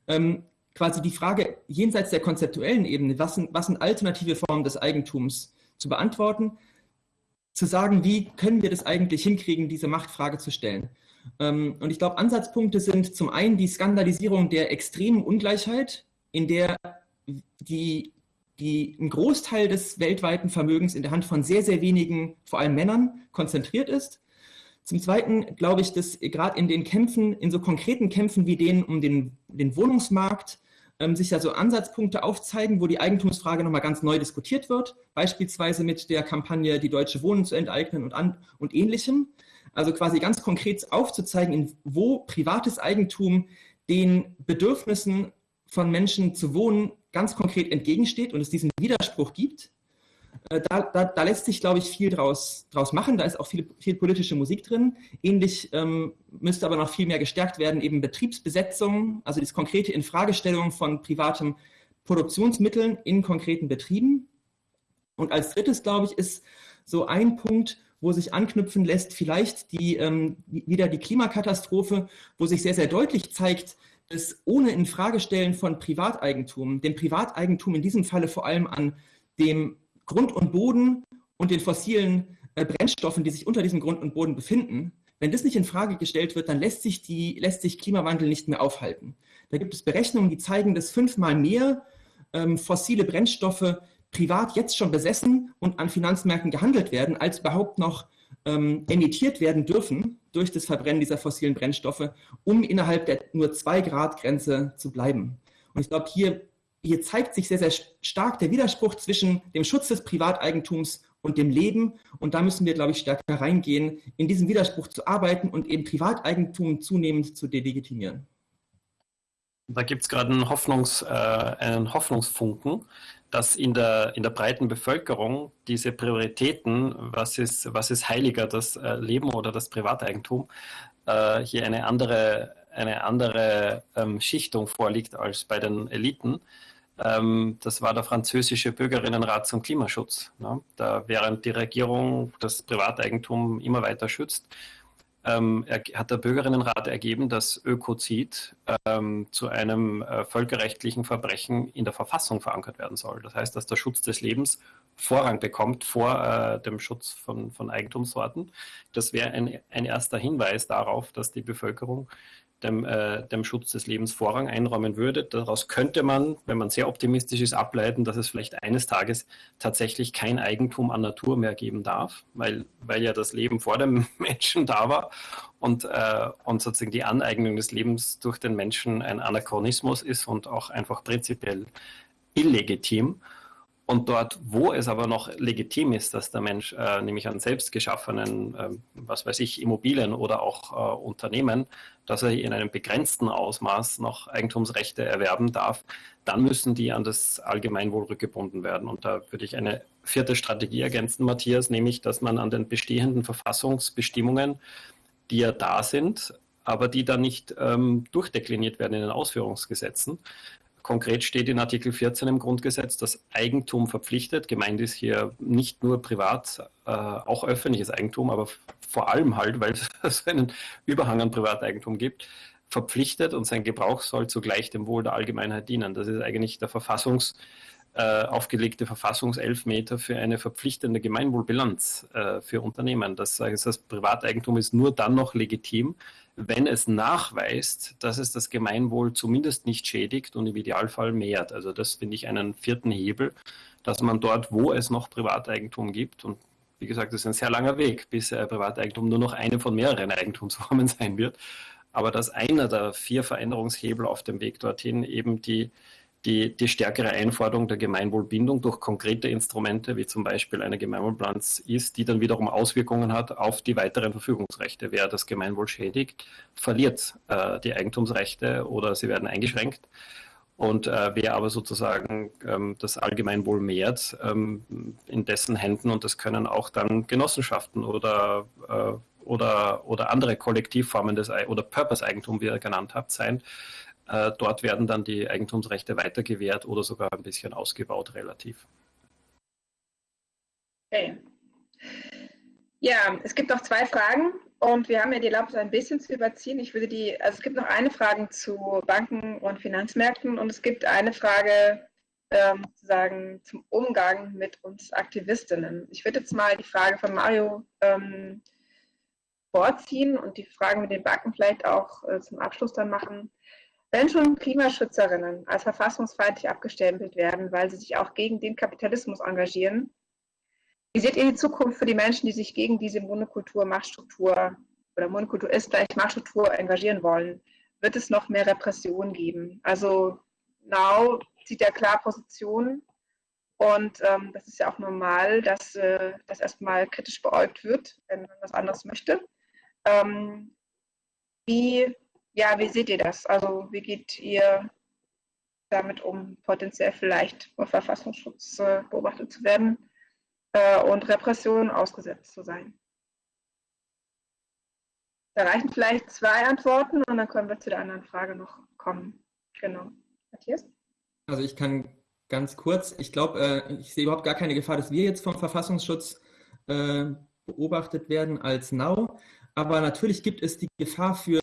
Ähm, quasi die Frage jenseits der konzeptuellen Ebene, was sind, was sind alternative Formen des Eigentums zu beantworten, zu sagen, wie können wir das eigentlich hinkriegen, diese Machtfrage zu stellen. Ähm, und ich glaube, Ansatzpunkte sind zum einen die Skandalisierung der extremen Ungleichheit, in der die die ein Großteil des weltweiten Vermögens in der Hand von sehr, sehr wenigen, vor allem Männern, konzentriert ist. Zum Zweiten glaube ich, dass gerade in den Kämpfen, in so konkreten Kämpfen wie denen um den, den Wohnungsmarkt, ähm, sich da so Ansatzpunkte aufzeigen, wo die Eigentumsfrage nochmal ganz neu diskutiert wird, beispielsweise mit der Kampagne Die Deutsche Wohnen zu enteignen und, an, und ähnlichem. Also quasi ganz konkret aufzuzeigen, wo privates Eigentum den Bedürfnissen von Menschen zu wohnen ganz konkret entgegensteht und es diesen Widerspruch gibt, äh, da, da, da, lässt sich, glaube ich, viel draus, draus machen. Da ist auch viel, viel politische Musik drin. Ähnlich ähm, müsste aber noch viel mehr gestärkt werden, eben Betriebsbesetzung, also das konkrete Infragestellung von privaten Produktionsmitteln in konkreten Betrieben. Und als drittes, glaube ich, ist so ein Punkt, wo sich anknüpfen lässt, vielleicht die, ähm, wieder die Klimakatastrophe, wo sich sehr, sehr deutlich zeigt, dass ohne Infragestellen von Privateigentum, dem Privateigentum in diesem Falle vor allem an dem Grund und Boden und den fossilen äh, Brennstoffen, die sich unter diesem Grund und Boden befinden, wenn das nicht in Frage gestellt wird, dann lässt sich, die, lässt sich Klimawandel nicht mehr aufhalten. Da gibt es Berechnungen, die zeigen, dass fünfmal mehr ähm, fossile Brennstoffe privat jetzt schon besessen und an Finanzmärkten gehandelt werden, als überhaupt noch ähm, emittiert werden dürfen durch das Verbrennen dieser fossilen Brennstoffe, um innerhalb der nur 2 Grad Grenze zu bleiben. Und ich glaube, hier, hier zeigt sich sehr, sehr stark der Widerspruch zwischen dem Schutz des Privateigentums und dem Leben. Und da müssen wir, glaube ich, stärker reingehen, in diesem Widerspruch zu arbeiten und eben Privateigentum zunehmend zu delegitimieren. Da gibt es gerade einen, Hoffnungs, äh, einen Hoffnungsfunken, dass in der, in der breiten Bevölkerung diese Prioritäten, was ist, was ist heiliger, das äh, Leben oder das Privateigentum, äh, hier eine andere, eine andere ähm, Schichtung vorliegt als bei den Eliten. Ähm, das war der französische Bürgerinnenrat zum Klimaschutz. Ne? Da während die Regierung das Privateigentum immer weiter schützt, ähm, hat der Bürgerinnenrat ergeben, dass Ökozid ähm, zu einem äh, völkerrechtlichen Verbrechen in der Verfassung verankert werden soll. Das heißt, dass der Schutz des Lebens Vorrang bekommt vor äh, dem Schutz von, von Eigentumssorten. Das wäre ein, ein erster Hinweis darauf, dass die Bevölkerung dem, äh, dem Schutz des Lebens Vorrang einräumen würde. Daraus könnte man, wenn man sehr optimistisch ist, ableiten, dass es vielleicht eines Tages tatsächlich kein Eigentum an Natur mehr geben darf, weil, weil ja das Leben vor dem Menschen da war und, äh, und sozusagen die Aneignung des Lebens durch den Menschen ein Anachronismus ist und auch einfach prinzipiell illegitim. Und dort, wo es aber noch legitim ist, dass der Mensch äh, nämlich an selbst geschaffenen, äh, was weiß ich, Immobilien oder auch äh, Unternehmen, dass er in einem begrenzten Ausmaß noch Eigentumsrechte erwerben darf, dann müssen die an das Allgemeinwohl rückgebunden werden. Und da würde ich eine vierte Strategie ergänzen, Matthias, nämlich, dass man an den bestehenden Verfassungsbestimmungen, die ja da sind, aber die dann nicht ähm, durchdekliniert werden in den Ausführungsgesetzen, Konkret steht in Artikel 14 im Grundgesetz, dass Eigentum verpflichtet. Gemeint ist hier nicht nur privat, äh, auch öffentliches Eigentum, aber vor allem halt, weil es einen Überhang an Privateigentum gibt, verpflichtet und sein Gebrauch soll zugleich dem Wohl der Allgemeinheit dienen. Das ist eigentlich der Verfassungs, äh, aufgelegte Verfassungselfmeter für eine verpflichtende Gemeinwohlbilanz äh, für Unternehmen. Das heißt, das Privateigentum ist nur dann noch legitim, wenn es nachweist, dass es das Gemeinwohl zumindest nicht schädigt und im Idealfall mehrt. Also das finde ich einen vierten Hebel, dass man dort, wo es noch Privateigentum gibt, und wie gesagt, das ist ein sehr langer Weg, bis äh, Privateigentum nur noch eine von mehreren Eigentumsformen sein wird, aber dass einer der vier Veränderungshebel auf dem Weg dorthin eben die die, die stärkere Einforderung der Gemeinwohlbindung durch konkrete Instrumente, wie zum Beispiel eine Gemeinwohlbilanz ist, die dann wiederum Auswirkungen hat auf die weiteren Verfügungsrechte. Wer das Gemeinwohl schädigt, verliert äh, die Eigentumsrechte oder sie werden eingeschränkt. Und äh, wer aber sozusagen ähm, das Allgemeinwohl mehrt, ähm, in dessen Händen, und das können auch dann Genossenschaften oder, äh, oder, oder andere Kollektivformen des oder Purpose-Eigentum, wie ihr genannt habt, sein, äh, dort werden dann die Eigentumsrechte weiter gewährt oder sogar ein bisschen ausgebaut relativ. Okay. Ja, es gibt noch zwei Fragen und wir haben ja die Erlaubnis ein bisschen zu überziehen. Ich würde die, also es gibt noch eine Frage zu Banken und Finanzmärkten und es gibt eine Frage ähm, sozusagen zum Umgang mit uns Aktivistinnen. Ich würde jetzt mal die Frage von Mario ähm, vorziehen und die Fragen mit den Banken vielleicht auch äh, zum Abschluss dann machen. Wenn schon Klimaschützerinnen als verfassungsfeindlich abgestempelt werden, weil sie sich auch gegen den Kapitalismus engagieren, wie seht ihr die Zukunft für die Menschen, die sich gegen diese Monokultur, Machtstruktur oder Monokultur ist gleich Machtstruktur engagieren wollen? Wird es noch mehr Repression geben? Also Now zieht ja klar Position und ähm, das ist ja auch normal, dass äh, das erstmal kritisch beäugt wird, wenn man was anderes möchte. Ähm, wie ja, wie seht ihr das? Also wie geht ihr damit um, potenziell vielleicht vor Verfassungsschutz äh, beobachtet zu werden äh, und Repressionen ausgesetzt zu sein? Da reichen vielleicht zwei Antworten und dann können wir zu der anderen Frage noch kommen. Genau. Matthias? Also ich kann ganz kurz, ich glaube, äh, ich sehe überhaupt gar keine Gefahr, dass wir jetzt vom Verfassungsschutz äh, beobachtet werden als Now. Aber natürlich gibt es die Gefahr für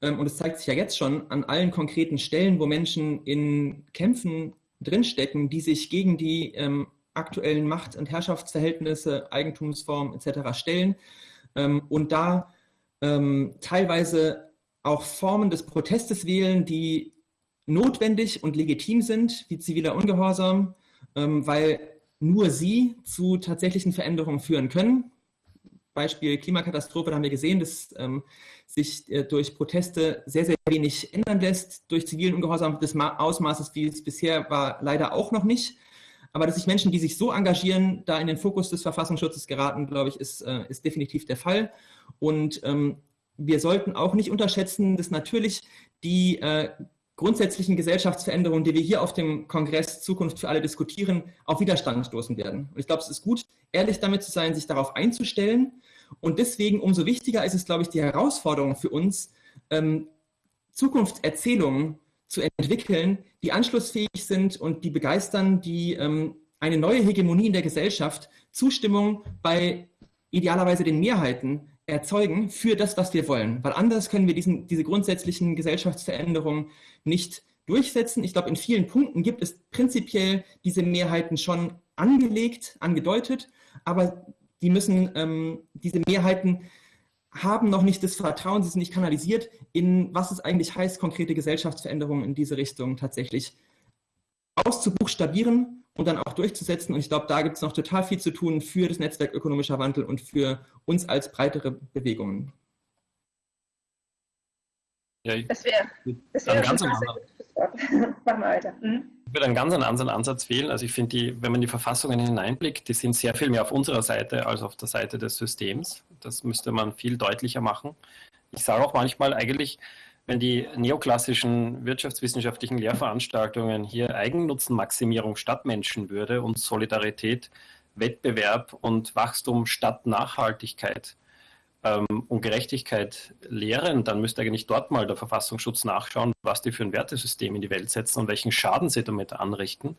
und es zeigt sich ja jetzt schon an allen konkreten Stellen, wo Menschen in Kämpfen drinstecken, die sich gegen die ähm, aktuellen Macht- und Herrschaftsverhältnisse, Eigentumsformen etc. stellen ähm, und da ähm, teilweise auch Formen des Protestes wählen, die notwendig und legitim sind, wie ziviler Ungehorsam, ähm, weil nur sie zu tatsächlichen Veränderungen führen können. Beispiel Klimakatastrophe, da haben wir gesehen, dass ähm, sich äh, durch Proteste sehr, sehr wenig ändern lässt. Durch zivilen Ungehorsam des Ma Ausmaßes, wie es bisher war, leider auch noch nicht. Aber dass sich Menschen, die sich so engagieren, da in den Fokus des Verfassungsschutzes geraten, glaube ich, ist, äh, ist definitiv der Fall. Und ähm, wir sollten auch nicht unterschätzen, dass natürlich die äh, grundsätzlichen Gesellschaftsveränderungen, die wir hier auf dem Kongress Zukunft für alle diskutieren, auf Widerstand stoßen werden. Und ich glaube, es ist gut, ehrlich damit zu sein, sich darauf einzustellen. Und deswegen umso wichtiger ist es, glaube ich, die Herausforderung für uns, ähm, Zukunftserzählungen zu entwickeln, die anschlussfähig sind und die begeistern, die ähm, eine neue Hegemonie in der Gesellschaft, Zustimmung bei idealerweise den Mehrheiten erzeugen für das, was wir wollen. Weil anders können wir diesen, diese grundsätzlichen Gesellschaftsveränderungen nicht durchsetzen. Ich glaube, in vielen Punkten gibt es prinzipiell diese Mehrheiten schon angelegt, angedeutet, aber die müssen, ähm, diese Mehrheiten haben noch nicht das Vertrauen, sie sind nicht kanalisiert, in was es eigentlich heißt, konkrete Gesellschaftsveränderungen in diese Richtung tatsächlich auszubuchstabieren und dann auch durchzusetzen. Und ich glaube, da gibt es noch total viel zu tun für das Netzwerk ökonomischer Wandel und für uns als breitere Bewegungen. Ja, das wäre das wär ganz ein Machen wir weiter. Mhm. Ich würde einen ganz anderen Ansatz wählen. Also ich finde, wenn man die Verfassungen hineinblickt, die sind sehr viel mehr auf unserer Seite als auf der Seite des Systems. Das müsste man viel deutlicher machen. Ich sage auch manchmal eigentlich, wenn die neoklassischen wirtschaftswissenschaftlichen Lehrveranstaltungen hier Eigennutzenmaximierung statt Menschen würde und Solidarität, Wettbewerb und Wachstum statt Nachhaltigkeit ähm, und Gerechtigkeit lehren, dann müsste eigentlich dort mal der Verfassungsschutz nachschauen, was die für ein Wertesystem in die Welt setzen und welchen Schaden sie damit anrichten.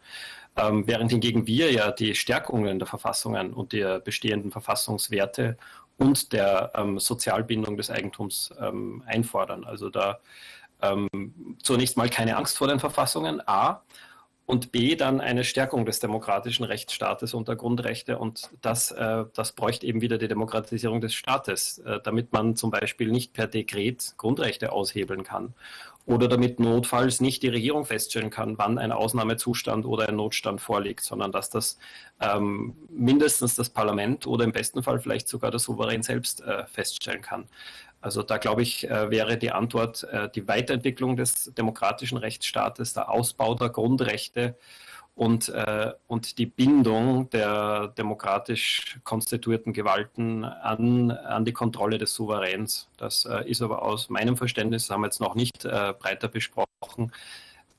Ähm, während hingegen wir ja die Stärkungen der Verfassungen und der bestehenden Verfassungswerte und der ähm, Sozialbindung des Eigentums ähm, einfordern. Also da ähm, zunächst mal keine Angst vor den Verfassungen, A, und B, dann eine Stärkung des demokratischen Rechtsstaates und der Grundrechte. Und das, äh, das bräuchte eben wieder die Demokratisierung des Staates, äh, damit man zum Beispiel nicht per Dekret Grundrechte aushebeln kann oder damit notfalls nicht die Regierung feststellen kann, wann ein Ausnahmezustand oder ein Notstand vorliegt, sondern dass das ähm, mindestens das Parlament oder im besten Fall vielleicht sogar der Souverän selbst äh, feststellen kann. Also da glaube ich, äh, wäre die Antwort äh, die Weiterentwicklung des demokratischen Rechtsstaates, der Ausbau der Grundrechte und, äh, und die Bindung der demokratisch konstituierten Gewalten an, an die Kontrolle des Souveräns. Das äh, ist aber aus meinem Verständnis, das haben wir jetzt noch nicht äh, breiter besprochen,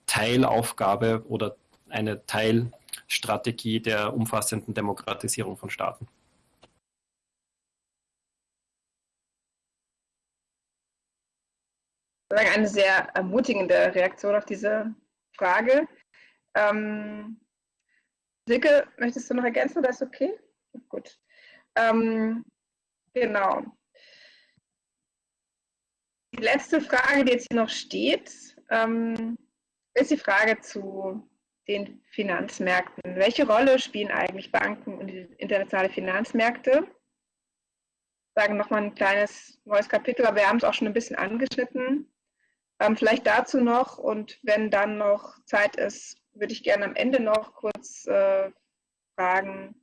Teilaufgabe oder eine Teilstrategie der umfassenden Demokratisierung von Staaten. Eine sehr ermutigende Reaktion auf diese Frage. Ähm, Silke, möchtest du noch ergänzen oder ist okay? Gut. Ähm, genau. Die letzte Frage, die jetzt hier noch steht, ähm, ist die Frage zu den Finanzmärkten. Welche Rolle spielen eigentlich Banken und internationale Finanzmärkte? Sagen nochmal ein kleines neues Kapitel, aber wir haben es auch schon ein bisschen angeschnitten. Ähm, vielleicht dazu noch und wenn dann noch Zeit ist, würde ich gerne am Ende noch kurz äh, fragen,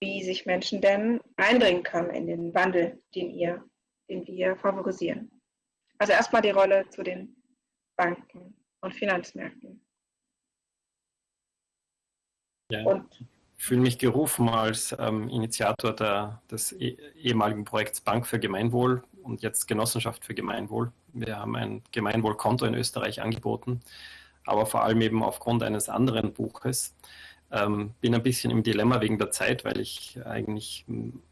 wie sich Menschen denn einbringen können in den Wandel, den, ihr, den wir favorisieren. Also erstmal die Rolle zu den Banken und Finanzmärkten. Ja, und, ich fühle mich gerufen als ähm, Initiator der, des eh, ehemaligen Projekts Bank für Gemeinwohl und jetzt Genossenschaft für Gemeinwohl. Wir haben ein Gemeinwohlkonto in Österreich angeboten aber vor allem eben aufgrund eines anderen Buches. Ähm, bin ein bisschen im Dilemma wegen der Zeit, weil ich eigentlich hm,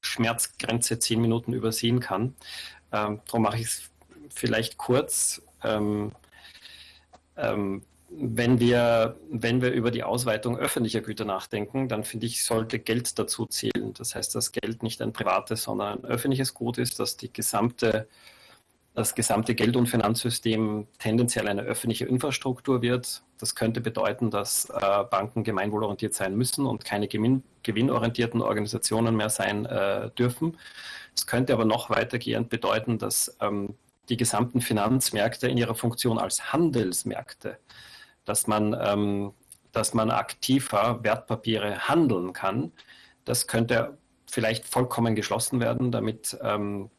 Schmerzgrenze zehn Minuten übersehen kann. Ähm, darum mache ich es vielleicht kurz. Ähm, ähm, wenn wir, wenn wir über die Ausweitung öffentlicher Güter nachdenken, dann finde ich, sollte Geld dazu zählen. Das heißt, dass Geld nicht ein privates, sondern ein öffentliches Gut ist, dass die gesamte das gesamte Geld- und Finanzsystem tendenziell eine öffentliche Infrastruktur wird. Das könnte bedeuten, dass äh, Banken gemeinwohlorientiert sein müssen und keine gewinn gewinnorientierten Organisationen mehr sein äh, dürfen. Es könnte aber noch weitergehend bedeuten, dass ähm, die gesamten Finanzmärkte in ihrer Funktion als Handelsmärkte, dass man, ähm, dass man aktiver Wertpapiere handeln kann, das könnte vielleicht vollkommen geschlossen werden, damit ähm,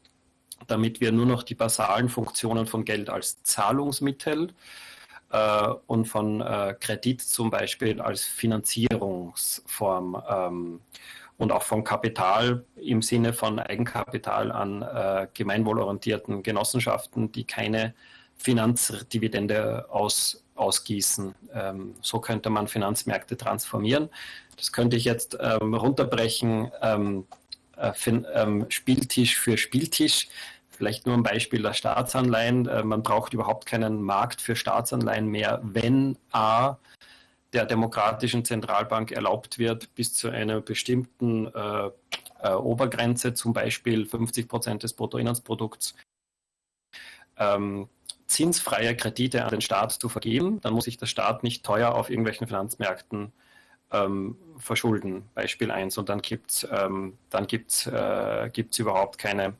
damit wir nur noch die basalen Funktionen von Geld als Zahlungsmittel äh, und von äh, Kredit zum Beispiel als Finanzierungsform ähm, und auch von Kapital im Sinne von Eigenkapital an äh, gemeinwohlorientierten Genossenschaften, die keine Finanzdividende aus, ausgießen. Ähm, so könnte man Finanzmärkte transformieren. Das könnte ich jetzt ähm, runterbrechen, äh, ähm, Spieltisch für Spieltisch. Vielleicht nur ein Beispiel der Staatsanleihen. Äh, man braucht überhaupt keinen Markt für Staatsanleihen mehr, wenn A der demokratischen Zentralbank erlaubt wird, bis zu einer bestimmten äh, äh, Obergrenze, zum Beispiel 50 Prozent des Bruttoinlandsprodukts, ähm, zinsfreie Kredite an den Staat zu vergeben, dann muss sich der Staat nicht teuer auf irgendwelchen Finanzmärkten ähm, verschulden. Beispiel 1. Und dann gibt es ähm, gibt's, äh, überhaupt keine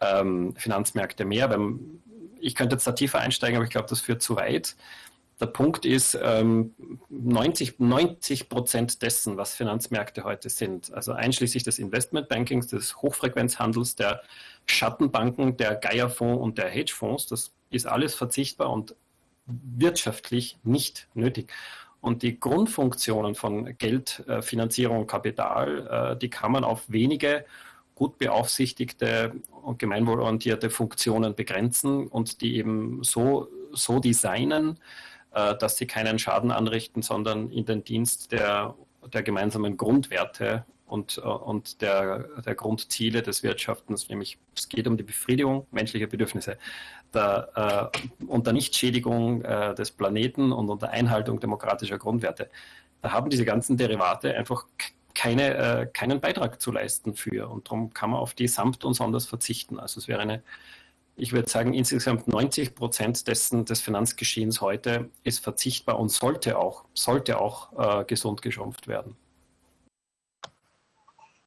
ähm, Finanzmärkte mehr. Wenn, ich könnte jetzt da tiefer einsteigen, aber ich glaube, das führt zu weit. Der Punkt ist, ähm, 90, 90 Prozent dessen, was Finanzmärkte heute sind, also einschließlich des Investmentbankings, des Hochfrequenzhandels, der Schattenbanken, der Geierfonds und der Hedgefonds, das ist alles verzichtbar und wirtschaftlich nicht nötig. Und die Grundfunktionen von Geldfinanzierung und Kapital, äh, die kann man auf wenige gut beaufsichtigte und gemeinwohlorientierte Funktionen begrenzen und die eben so, so designen, äh, dass sie keinen Schaden anrichten, sondern in den Dienst der, der gemeinsamen Grundwerte und, äh, und der, der Grundziele des Wirtschaftens, nämlich es geht um die Befriedigung menschlicher Bedürfnisse der, äh, unter Nichtschädigung äh, des Planeten und unter Einhaltung demokratischer Grundwerte. Da haben diese ganzen Derivate einfach keine, äh, keinen Beitrag zu leisten für. Und darum kann man auf die samt und sonders verzichten. Also es wäre eine ich würde sagen, insgesamt 90 Prozent dessen des Finanzgeschehens heute ist verzichtbar und sollte auch, sollte auch äh, gesund geschrumpft werden.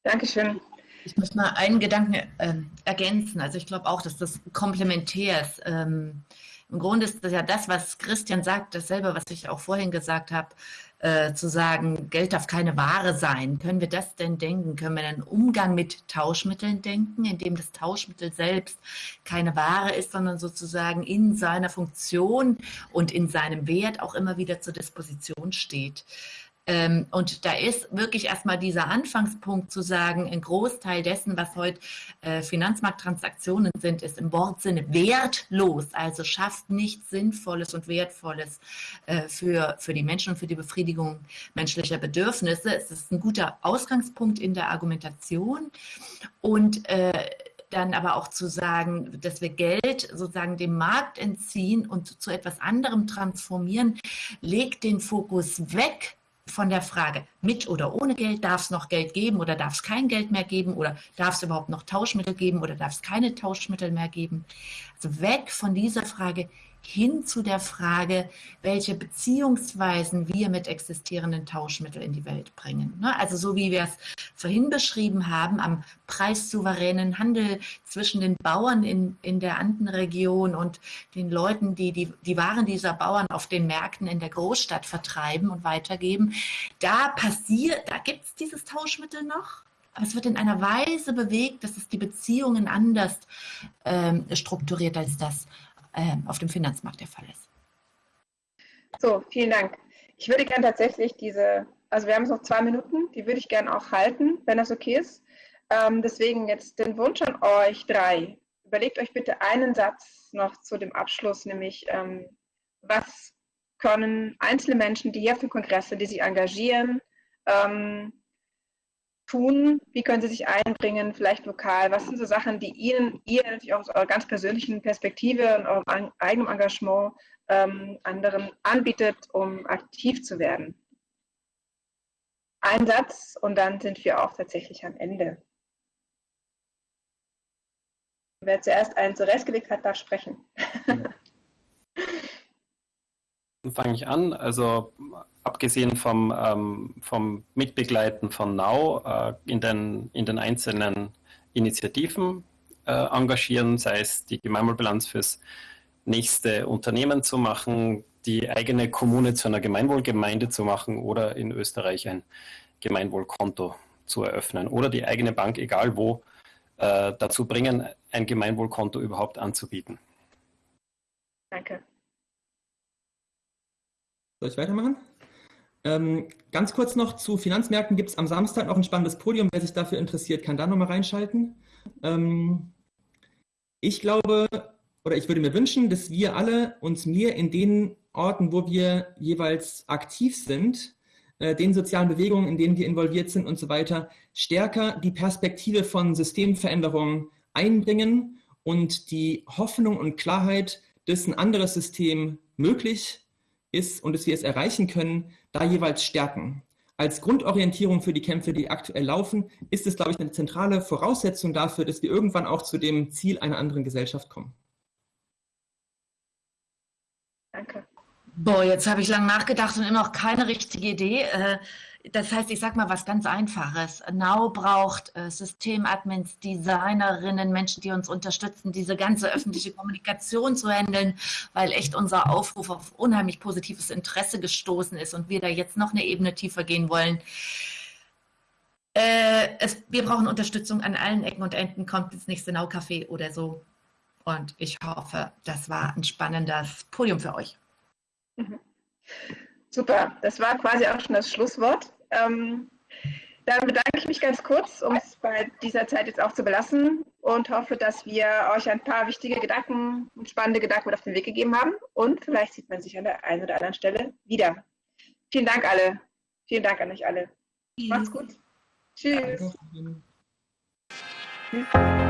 Dankeschön. Ich muss mal einen Gedanken äh, ergänzen. Also ich glaube auch, dass das komplementär ist. Ähm, Im Grunde ist das ja das, was Christian sagt, dasselbe, was ich auch vorhin gesagt habe. Äh, zu sagen, Geld darf keine Ware sein. Können wir das denn denken? Können wir einen Umgang mit Tauschmitteln denken, indem das Tauschmittel selbst keine Ware ist, sondern sozusagen in seiner Funktion und in seinem Wert auch immer wieder zur Disposition steht? Ähm, und da ist wirklich erstmal dieser Anfangspunkt zu sagen, ein Großteil dessen, was heute äh, Finanzmarkttransaktionen sind, ist im Wortsinne wertlos, also schafft nichts Sinnvolles und Wertvolles äh, für, für die Menschen und für die Befriedigung menschlicher Bedürfnisse. Es ist ein guter Ausgangspunkt in der Argumentation und äh, dann aber auch zu sagen, dass wir Geld sozusagen dem Markt entziehen und zu etwas anderem transformieren, legt den Fokus weg von der Frage, mit oder ohne Geld, darf es noch Geld geben oder darf es kein Geld mehr geben oder darf es überhaupt noch Tauschmittel geben oder darf es keine Tauschmittel mehr geben. Also weg von dieser Frage, hin zu der Frage, welche Beziehungsweisen wir mit existierenden Tauschmitteln in die Welt bringen. Ne? Also so wie wir es vorhin beschrieben haben, am preissouveränen Handel zwischen den Bauern in, in der Andenregion und den Leuten, die, die die Waren dieser Bauern auf den Märkten in der Großstadt vertreiben und weitergeben. Da passiert, da gibt es dieses Tauschmittel noch. Aber es wird in einer Weise bewegt, dass es die Beziehungen anders ähm, strukturiert als das auf dem Finanzmarkt der Fall ist. So, vielen Dank. Ich würde gerne tatsächlich diese, also wir haben noch zwei Minuten, die würde ich gerne auch halten, wenn das okay ist. Ähm, deswegen jetzt den Wunsch an euch drei. Überlegt euch bitte einen Satz noch zu dem Abschluss, nämlich ähm, was können einzelne Menschen, die hier für Kongresse, die sich engagieren, ähm, tun? Wie können Sie sich einbringen, vielleicht lokal? Was sind so Sachen, die Ihnen, ihr natürlich auch aus eurer ganz persönlichen Perspektive und eurem eigenen Engagement ähm, anderen anbietet, um aktiv zu werden? Ein Satz und dann sind wir auch tatsächlich am Ende. Wer zuerst einen zurechtgelegt hat, darf sprechen. Fange ich an. Also abgesehen vom, ähm, vom Mitbegleiten von Now äh, in, den, in den einzelnen Initiativen äh, engagieren, sei es die Gemeinwohlbilanz fürs nächste Unternehmen zu machen, die eigene Kommune zu einer Gemeinwohlgemeinde zu machen oder in Österreich ein Gemeinwohlkonto zu eröffnen oder die eigene Bank, egal wo, äh, dazu bringen, ein Gemeinwohlkonto überhaupt anzubieten. Danke. Soll ich weitermachen? Ähm, ganz kurz noch zu Finanzmärkten gibt es am Samstag noch ein spannendes Podium. Wer sich dafür interessiert, kann da nochmal reinschalten. Ähm, ich glaube, oder ich würde mir wünschen, dass wir alle uns mehr in den Orten, wo wir jeweils aktiv sind, äh, den sozialen Bewegungen, in denen wir involviert sind und so weiter, stärker die Perspektive von Systemveränderungen einbringen und die Hoffnung und Klarheit, dass ein anderes System möglich ist und dass wir es erreichen können, da jeweils stärken. Als Grundorientierung für die Kämpfe, die aktuell laufen, ist es, glaube ich, eine zentrale Voraussetzung dafür, dass wir irgendwann auch zu dem Ziel einer anderen Gesellschaft kommen. Danke. Boah, jetzt habe ich lange nachgedacht und immer noch keine richtige Idee. Äh, das heißt, ich sage mal was ganz Einfaches. Now braucht äh, Systemadmins, Designerinnen, Menschen, die uns unterstützen, diese ganze öffentliche Kommunikation zu handeln, weil echt unser Aufruf auf unheimlich positives Interesse gestoßen ist und wir da jetzt noch eine Ebene tiefer gehen wollen. Äh, es, wir brauchen Unterstützung an allen Ecken und Enden. Kommt ins nächste Now-Café oder so. Und ich hoffe, das war ein spannendes Podium für euch. Mhm. Super, das war quasi auch schon das Schlusswort. Ähm, dann bedanke ich mich ganz kurz, um es bei dieser Zeit jetzt auch zu belassen und hoffe, dass wir euch ein paar wichtige Gedanken und spannende Gedanken mit auf den Weg gegeben haben und vielleicht sieht man sich an der einen oder anderen Stelle wieder. Vielen Dank alle. Vielen Dank an euch alle. Macht's gut. Tschüss. Tschüss.